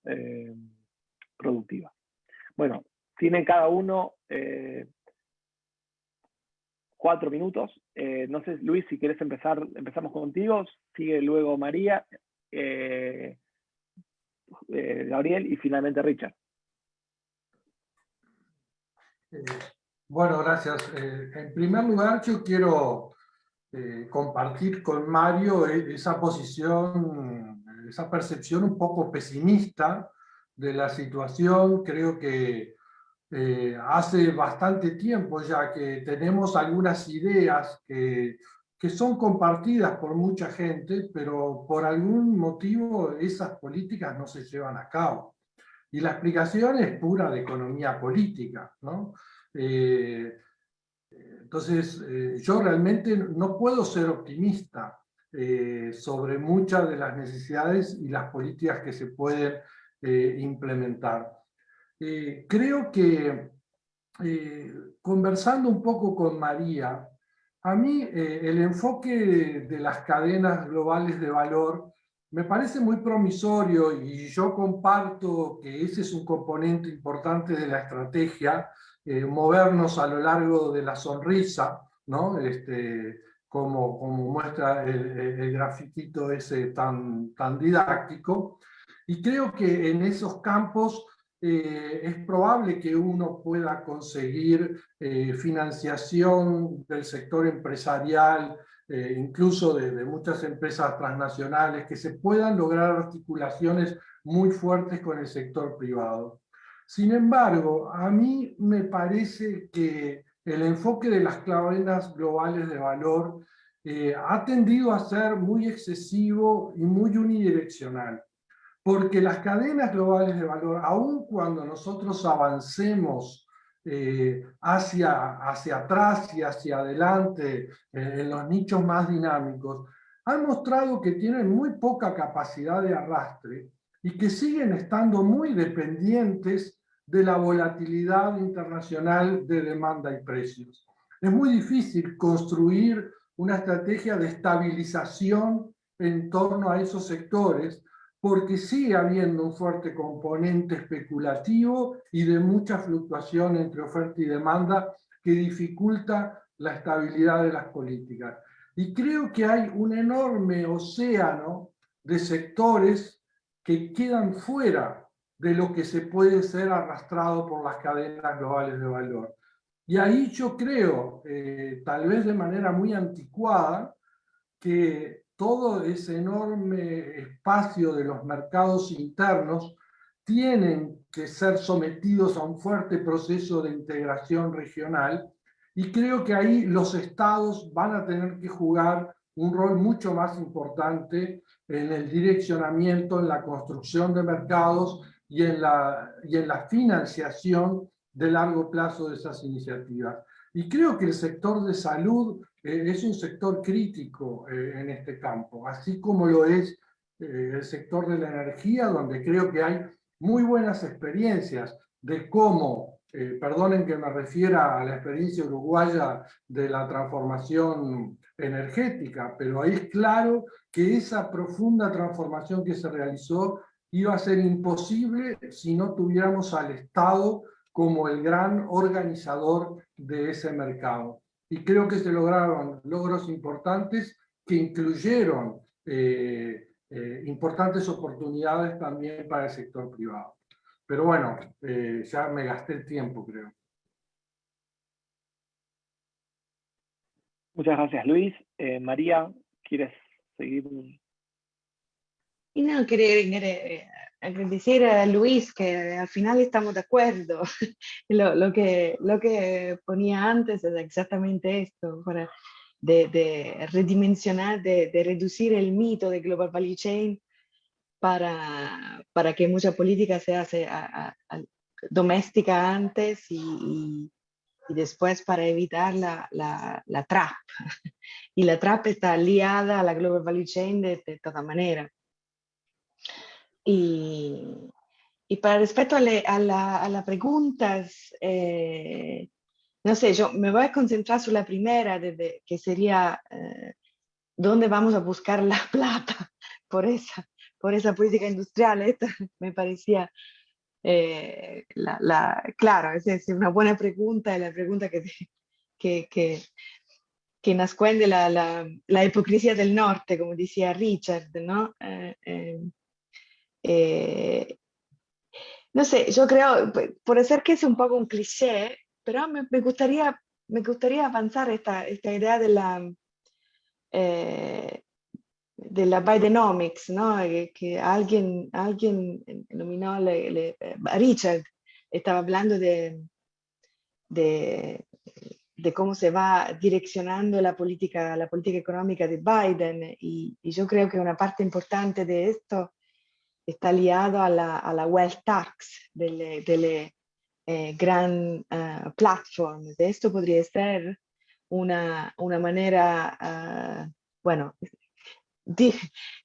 productiva? Bueno, tienen cada uno cuatro minutos. Eh, no sé, Luis, si quieres empezar, empezamos contigo, sigue luego María, eh, eh, Gabriel y finalmente Richard. bueno, gracias. en primer lugar, yo quiero compartir con Mario esa posición, esa percepción un poco pesimista de la situación. Creo que eh, hace bastante tiempo ya que tenemos algunas ideas que, que son compartidas por mucha gente, pero por algún motivo esas políticas no se llevan a cabo. Y la explicación es pura de economía política. ¿no? Eh, entonces, eh, yo realmente no puedo ser optimista sobre muchas de las necesidades y las políticas que se pueden implementar. Eh, creo que eh, conversando un poco con María, a mí eh, el enfoque de las cadenas globales de valor me parece muy promisorio y yo comparto que ese es un componente importante de la estrategia, movernos a lo largo de la sonrisa, ¿no? Este, como, como muestra el, el, grafiquito ese tan, tan didáctico. Y creo que en esos campos eh, es probable que uno pueda conseguir eh, financiación del sector empresarial, eh, incluso de, muchas empresas transnacionales, que se puedan lograr articulaciones muy fuertes con el sector privado. Sin embargo, a mí me parece que el enfoque de las cadenas globales de valor ha tendido a ser muy excesivo y muy unidireccional. Porque las cadenas globales de valor, aun cuando nosotros avancemos eh, hacia, hacia atrás y hacia adelante eh, en los nichos más dinámicos, han mostrado que tienen muy poca capacidad de arrastre y que siguen estando muy dependientes de la volatilidad internacional de demanda y precios. Es muy difícil construir una estrategia de estabilización en torno a esos sectores porque sigue habiendo un fuerte componente especulativo y de mucha fluctuación entre oferta y demanda que dificulta la estabilidad de las políticas. Y creo que hay un enorme océano de sectores que quedan fuera de lo que se puede ser arrastrado por las cadenas globales de valor. Y ahí yo creo, eh, tal vez de manera muy anticuada, que todo ese enorme espacio de los mercados internos tienen que ser sometidos a un fuerte proceso de integración regional y creo que ahí los estados van a tener que jugar un rol mucho más importante en el direccionamiento, en la construcción de mercados y en la, y en la financiación de largo plazo de esas iniciativas. Y creo que el sector de salud eh, es un sector crítico eh, en este campo, así como lo es eh, el sector de la energía, donde creo que hay muy buenas experiencias de cómo, perdonen que me refiera a la experiencia uruguaya de la transformación energética, pero ahí es claro que esa profunda transformación que se realizó iba a ser imposible si no tuviéramos al Estado como el gran organizador de ese mercado y creo que se lograron logros importantes que incluyeron eh, eh, importantes oportunidades también para el sector privado. pero bueno, eh, ya me gasté el tiempo, creo. Muchas gracias, Luis. María, ¿quieres seguir? Y no, quería, agradecer a Luis que al final estamos de acuerdo. lo, lo, que, lo que ponía antes es exactamente esto, para de, de redimensionar, de, de, reducir el mito de Global Value Chain para, para que mucha política se hace a, a, doméstica antes y, y, y, después para evitar la, la, la, trap. Y la trap está liada a la Global Value Chain de, de toda manera. Y, y para respecto a, le, a, la, a las preguntas, eh, no sé, yo me voy a concentrar sobre la primera, de, de, que sería eh, dónde vamos a buscar la plata por esa, por esa política industrial. Esta me parecía, eh, la, la, claro, es, es, una buena pregunta, la pregunta que, que, que, que nasconde la, la, la, hipocresía del norte, como decía Richard, ¿no? Eh, eh, eh no sé, yo creo, por ser que es un poco un cliché, pero me, gustaría, me gustaría avanzar esta, esta idea de la, eh, de la Bidenomics, ¿no? que, que alguien, alguien nominó, le, le, Richard estaba hablando de, de, cómo se va direccionando la política, la política económica de Biden y yo creo que una parte importante de esto está liado a la, a la wealth tax delle, delle eh, gran uh, platform. Esto podría ser una, una manera, uh, bueno,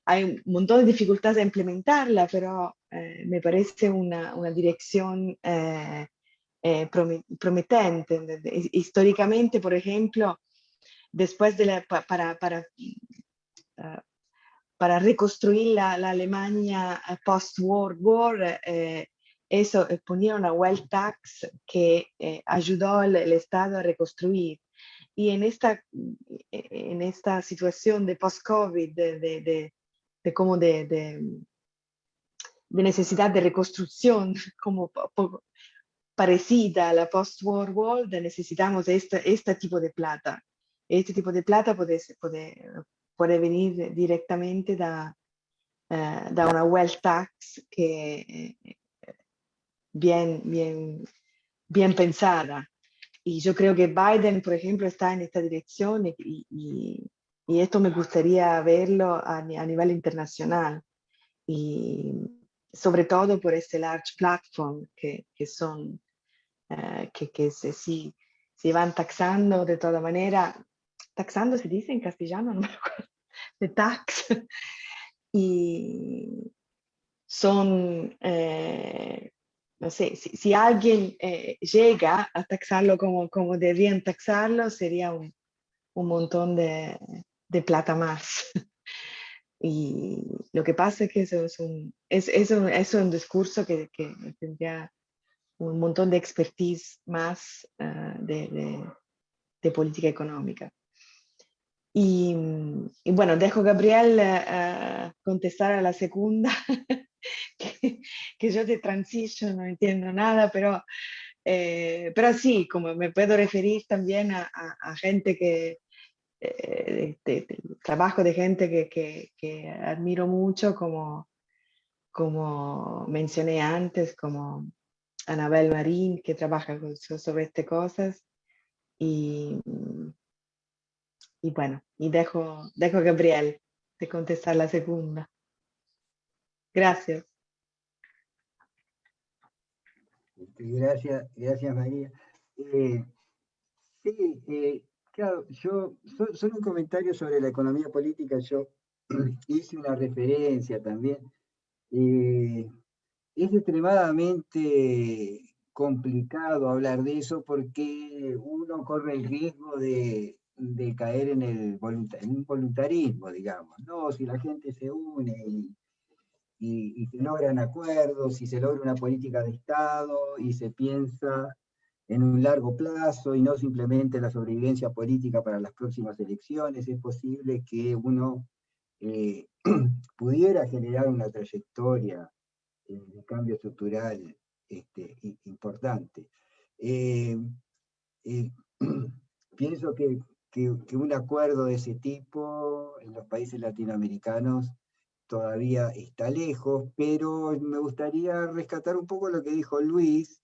hay un montón de dificultades a implementarla, pero eh, me parece una, una dirección eh, eh, prometente. Históricamente, por ejemplo, después de la, para, para, uh, para reconstruir la, la Alemania post-World War, eso eh, ponía una wealth tax que eh, ayudó al, Estado a reconstruir. Y en esta, eh, en esta situación de post-COVID, de, de, de, de, como de, necesidad de reconstrucción, como parecida a la post-war necesitamos este, este tipo de plata. Este tipo de plata puede, puede, puede venir directamente da, uh, da una wealth tax que bien, bien, bien pensada. Y yo creo que Biden, por ejemplo, está en esta dirección y, y, y esto me gustaría verlo a, a, nivel internacional. Y sobre todo por este large platform que, que son, uh, que, que se, si, se van taxando de toda manera. Taxando se dice en castellano, no me acuerdo. De tax. y son eh, no sé, si, alguien eh, llega a taxarlo como, como deberían taxarlo, sería un, un montón de, de, plata más. y lo que pasa es que eso es un, es, es un, discurso que, que, tendría un montón de expertise más uh, de, de, de, política económica. Y, y, bueno, dejo a Gabriel uh, contestar a la segunda. que, que, yo de transition no entiendo nada, pero, eh, pero sí, como me puedo referir también a, a, a gente que, eh, de, de, de, trabajo de gente que, que, que, admiro mucho, como, como mencioné antes, como Anabel Marín, que trabaja sobre estas cosas. Y, y bueno, y dejo, dejo a Gabriel de contestar la segunda. Gracias. Gracias, gracias María. Eh, sí, eh, claro, yo, solo un comentario sobre la economía política, yo hice una referencia también. Eh, es extremadamente complicado hablar de eso porque uno corre el riesgo de, de caer en, el voluntarismo, digamos. No, si la gente se une y y, se logran acuerdos, y se logra una política de Estado, y se piensa en un largo plazo y no simplemente la sobrevivencia política para las próximas elecciones, es posible que uno eh, pudiera generar una trayectoria de cambio estructural este, importante. Eh, eh, pienso que, que, un acuerdo de ese tipo en los países latinoamericanos todavía está lejos, pero me gustaría rescatar un poco lo que dijo Luis,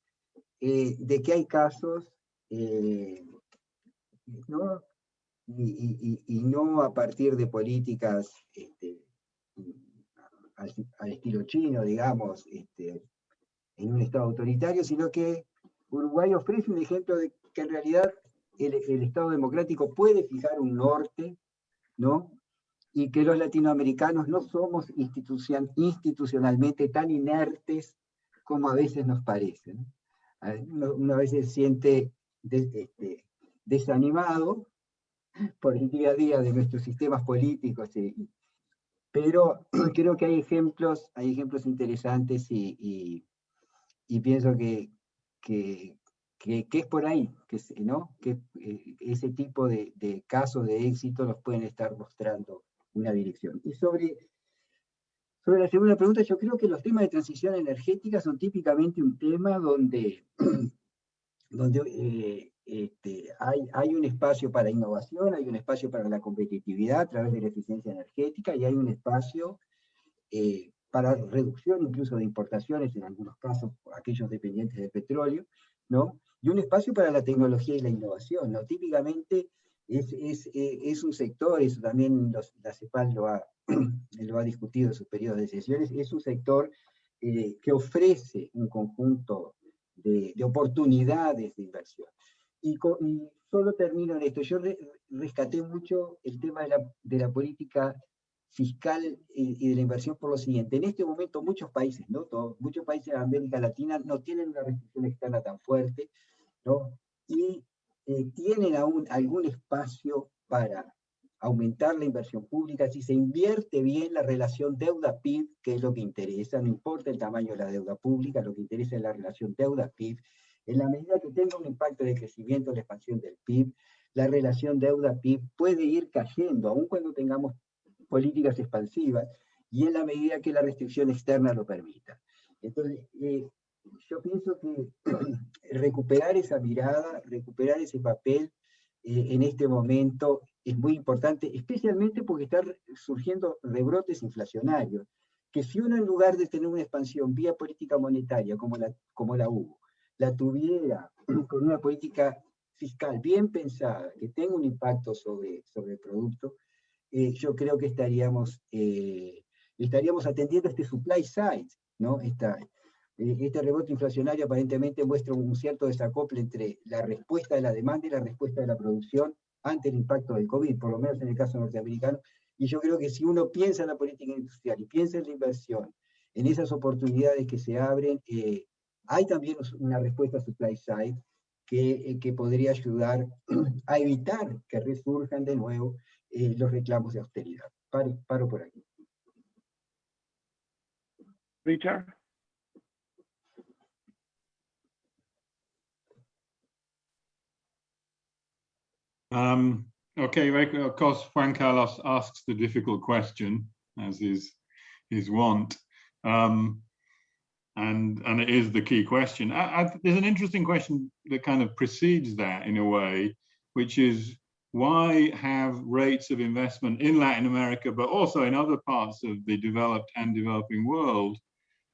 eh, de que hay casos, ¿no? Y, no a partir de políticas este, al, estilo chino, digamos, este, en un Estado autoritario, sino que Uruguay ofrece un ejemplo de que en realidad el, Estado democrático puede fijar un norte, ¿no? Y que los latinoamericanos no somos institucionalmente tan inertes como a veces nos parece. Uno, a veces se siente este, desanimado por el día a día de nuestros sistemas políticos pero creo que hay ejemplos, hay ejemplos interesantes y, pienso que, es por ahí, que, ¿no? que eh, ese tipo de, casos de éxito nos pueden estar mostrando una dirección. Y sobre, sobre la segunda pregunta, yo creo que los temas de transición energética son típicamente un tema donde, donde eh, este, hay, hay, un espacio para innovación, hay un espacio para la competitividad a través de la eficiencia energética y hay un espacio eh, para reducción incluso de importaciones, en algunos casos aquellos dependientes de petróleo, ¿no? y un espacio para la tecnología y la innovación. ¿no? Típicamente es, es, eh, es un sector, eso también la CEPAL lo ha, lo ha discutido en sus periodos de sesiones, es un sector eh, que ofrece un conjunto de, de oportunidades de inversión. Y, solo termino en esto. Yo rescaté mucho el tema de la, política fiscal y, de la inversión por lo siguiente. En este momento muchos países, ¿no? muchos países de América Latina no tienen una restricción externa tan fuerte, ¿no? Y eh, tienen aún algún espacio para aumentar la inversión pública, si se invierte bien la relación deuda-PIB, que es lo que interesa, no importa el tamaño de la deuda pública, lo que interesa es la relación deuda-PIB, en la medida que tenga un impacto de crecimiento en la expansión del PIB, la relación deuda-PIB puede ir cayendo, aun cuando tengamos políticas expansivas, y en la medida que la restricción externa lo permita. Entonces, eh, yo pienso que recuperar esa mirada, recuperar ese papel eh, en este momento es muy importante, especialmente porque están surgiendo rebrotes inflacionarios, que si uno en lugar de tener una expansión vía política monetaria como la, como la hubo, la tuviera con una política fiscal bien pensada, que tenga un impacto sobre, sobre el producto, eh, yo creo que estaríamos, eh, estaríamos atendiendo este supply side, ¿no? Esta, eh, este rebote inflacionario aparentemente muestra un cierto desacople entre la respuesta de la demanda y la respuesta de la producción ante el impacto del COVID, por lo menos en el caso norteamericano, y yo creo que si uno piensa en la política industrial y piensa en la inversión, en esas oportunidades que se abren, hay también una respuesta supply side que, eh, que podría ayudar a evitar que resurjan de nuevo eh, los reclamos de austeridad. Paro, paro por aquí. Richard. Um, okay, of course, Juan Carlos asks the difficult question, as is his want. Um, and and it is the key question. I, I, there's an interesting question that kind of precedes that in a way, which is why have rates of investment in Latin America, but also in other parts of the developed and developing world,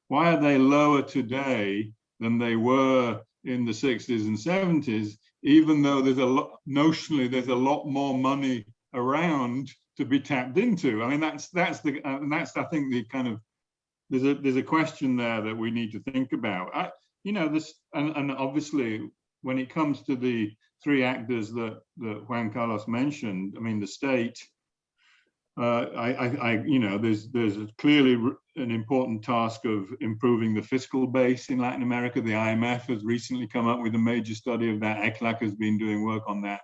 why are they lower today than they were in the 60s and 70s, even though there's a lot, notionally, there's a lot more money around to be tapped into. I mean, that's that's the and that's I think the kind of there's a there's a question there that we need to think about. I, you know, this and, and obviously when it comes to the three actors that that Juan Carlos mentioned, I mean the state. Uh, I, I, I, you know, there's there's clearly an important task of improving the fiscal base in Latin America. The IMF has recently come up with a major study of that. ECLAC has been doing work on that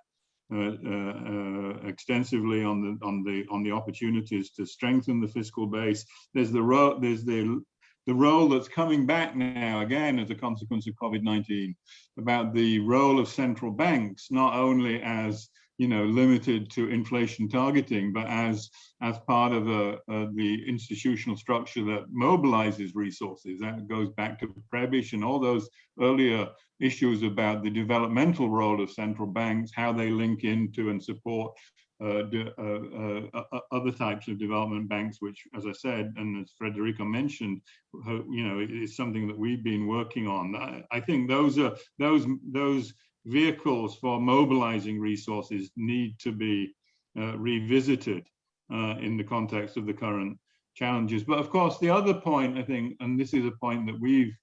uh, uh, uh, extensively on the on the on the opportunities to strengthen the fiscal base. There's the there's the the role that's coming back now again as a consequence of COVID-19 about the role of central banks not only as you know, limited to inflation targeting, but as as part of a, a, the institutional structure that mobilizes resources. That goes back to Prebisch and all those earlier issues about the developmental role of central banks, how they link into and support uh, uh, uh, other types of development banks, which, as I said, and as Federico mentioned, you know, is something that we've been working on. I, I think those are those those vehicles for mobilizing resources need to be uh, revisited uh, in the context of the current challenges. But of course, the other point, I think, and this is a point that we've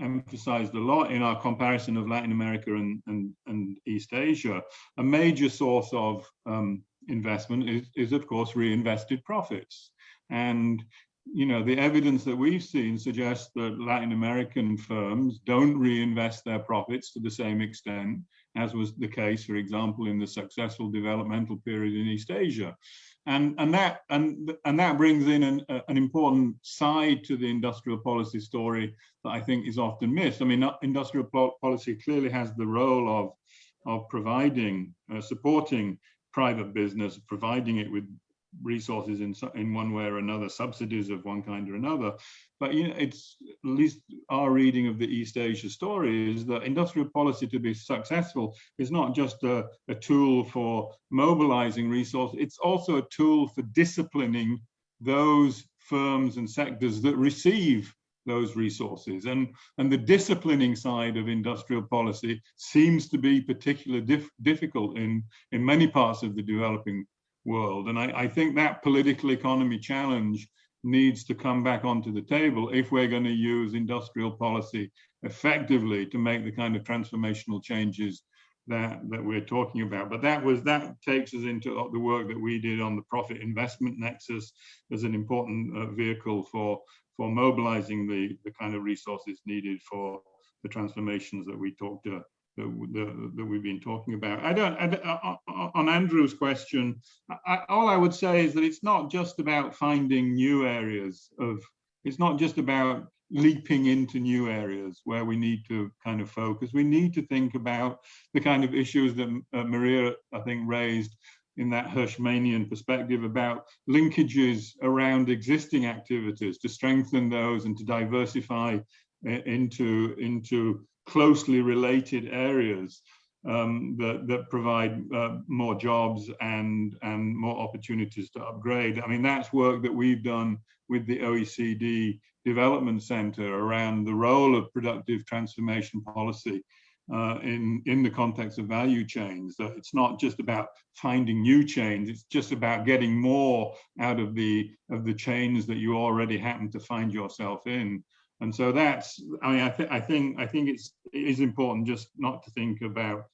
emphasized a lot in our comparison of Latin America and, and, and East Asia, a major source of um, investment is, is, of course, reinvested profits. And, you know, the evidence that we've seen suggests that Latin American firms don't reinvest their profits to the same extent as was the case, for example, in the successful developmental period in East Asia and and that and and that brings in an, an important side to the industrial policy story that I think is often missed. I mean, industrial policy clearly has the role of of providing, uh, supporting private business, providing it with resources in in one way or another, subsidies of one kind or another. But you know, it's at least our reading of the East Asia story is that industrial policy to be successful is not just a, a tool for mobilizing resources, it's also a tool for disciplining those firms and sectors that receive those resources and and the disciplining side of industrial policy seems to be particularly dif difficult in in many parts of the developing world. And I, I, think that political economy challenge needs to come back onto the table if we're going to use industrial policy effectively to make the kind of transformational changes that that we're talking about. But that was that takes us into the work that we did on the profit investment nexus as an important uh, vehicle for for mobilizing the the kind of resources needed for the transformations that we talked uh, that, that, we've been talking about. I don't, I, uh, uh, on Andrew's question, I, all I would say is that it's not just about finding new areas of, it's not just about leaping into new areas where we need to kind of focus. We need to think about the kind of issues that uh, Maria, I think, raised in that Hirschmanian perspective about linkages around existing activities to strengthen those and to diversify uh, into, into closely related areas um, that, that provide uh, more jobs and, and more opportunities to upgrade. I mean, that's work that we've done with the OECD Development Center around the role of productive transformation policy uh, in, in the context of value chains. That it's not just about finding new chains, it's just about getting more out of the, of the chains that you already happen to find yourself in. And so that's, I mean, I, th I think I think it's it is important just not to think about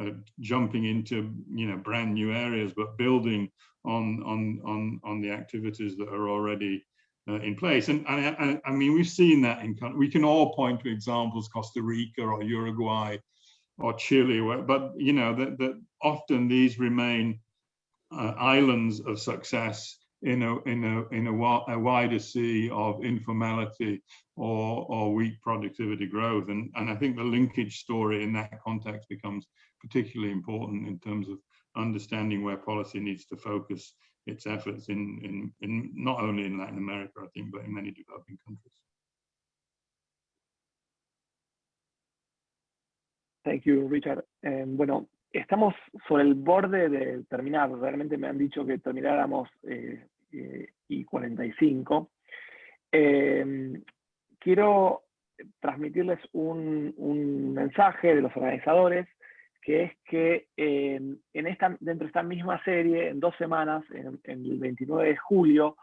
uh, jumping into you know brand new areas, but building on on on on the activities that are already uh, in place. And I, I, mean, we've seen that in we can all point to examples, Costa Rica or Uruguay or Chile, but you know that that often these remain uh, islands of success in a in a in a, a wider sea of informality or or weak productivity growth and and i think the linkage story in that context becomes particularly important in terms of understanding where policy needs to focus its efforts in in in not only in latin america i think but in many developing countries Thank you, Richard. Eh, bueno, estamos sobre el borde de terminar. Realmente me han dicho que termináramos eh, eh, y 45. Eh, quiero transmitirles un, mensaje de los organizadores, que es que eh, en esta, dentro de esta misma serie, en dos semanas, el 29 de julio,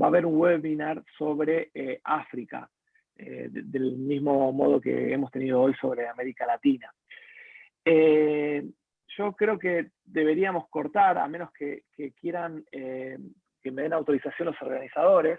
va a haber un webinar sobre África, del mismo modo que hemos tenido hoy sobre América Latina yo creo que deberíamos cortar, a menos que, quieran eh, que me den autorización los organizadores.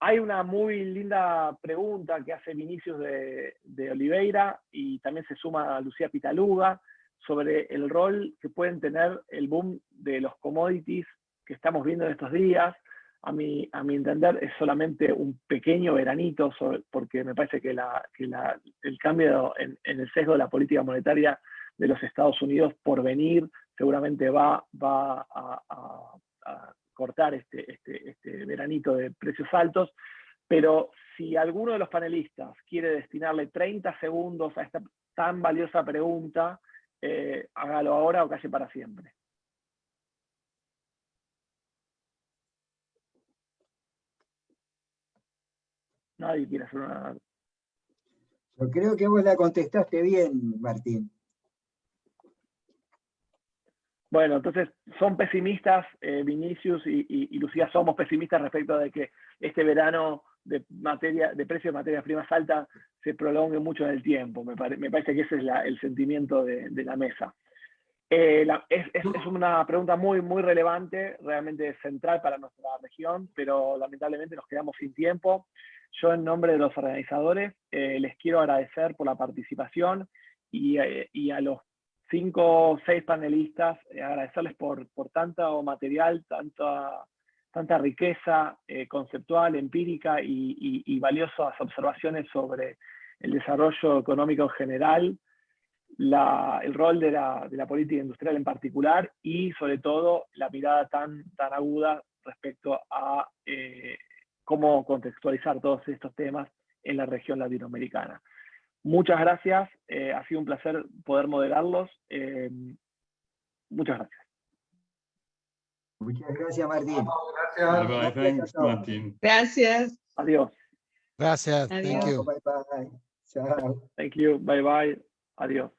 Hay una muy linda pregunta que hace Vinicius de, Oliveira y también se suma Lucía Pitaluga sobre el rol que pueden tener el boom de los commodities que estamos viendo en estos días. A mi, a mi entender es solamente un pequeño veranito, porque me parece que, el cambio en el sesgo de la política monetaria de los Estados Unidos por venir seguramente va, va a, cortar este, este, este veranito de precios altos, pero si alguno de los panelistas quiere destinarle 30 segundos a esta tan valiosa pregunta, eh, hágalo ahora o calle para siempre. Nadie quiere hacer una... Yo creo que vos la contestaste bien, Martín. Bueno, entonces son pesimistas, eh, Vinicius y, Lucía somos pesimistas respecto de que este verano de materia de precio de materias primas alta se prolongue mucho en el tiempo. Me, parece que ese es el sentimiento de, la mesa. Eh, es, una pregunta muy, muy relevante, realmente central para nuestra región, pero lamentablemente nos quedamos sin tiempo. Yo en nombre de los organizadores eh, les quiero agradecer por la participación y a los cinco o seis panelistas, eh, agradecerles por, por tanto material, tanta, tanta riqueza eh, conceptual, empírica y, valiosas observaciones sobre el desarrollo económico en general, el rol de la, de la, política industrial en particular y sobre todo la mirada tan, tan aguda respecto a eh, cómo contextualizar todos estos temas en la región latinoamericana. Muchas gracias, eh, ha sido un placer poder moderarlos. Eh, muchas gracias. Muchas gracias, Martín. Gracias. Bye bye. Thanks, Martín. Gracias. Adiós. Gracias. Thank Adiós. you. Bye bye. Chao. Thank you. Bye bye. Adiós.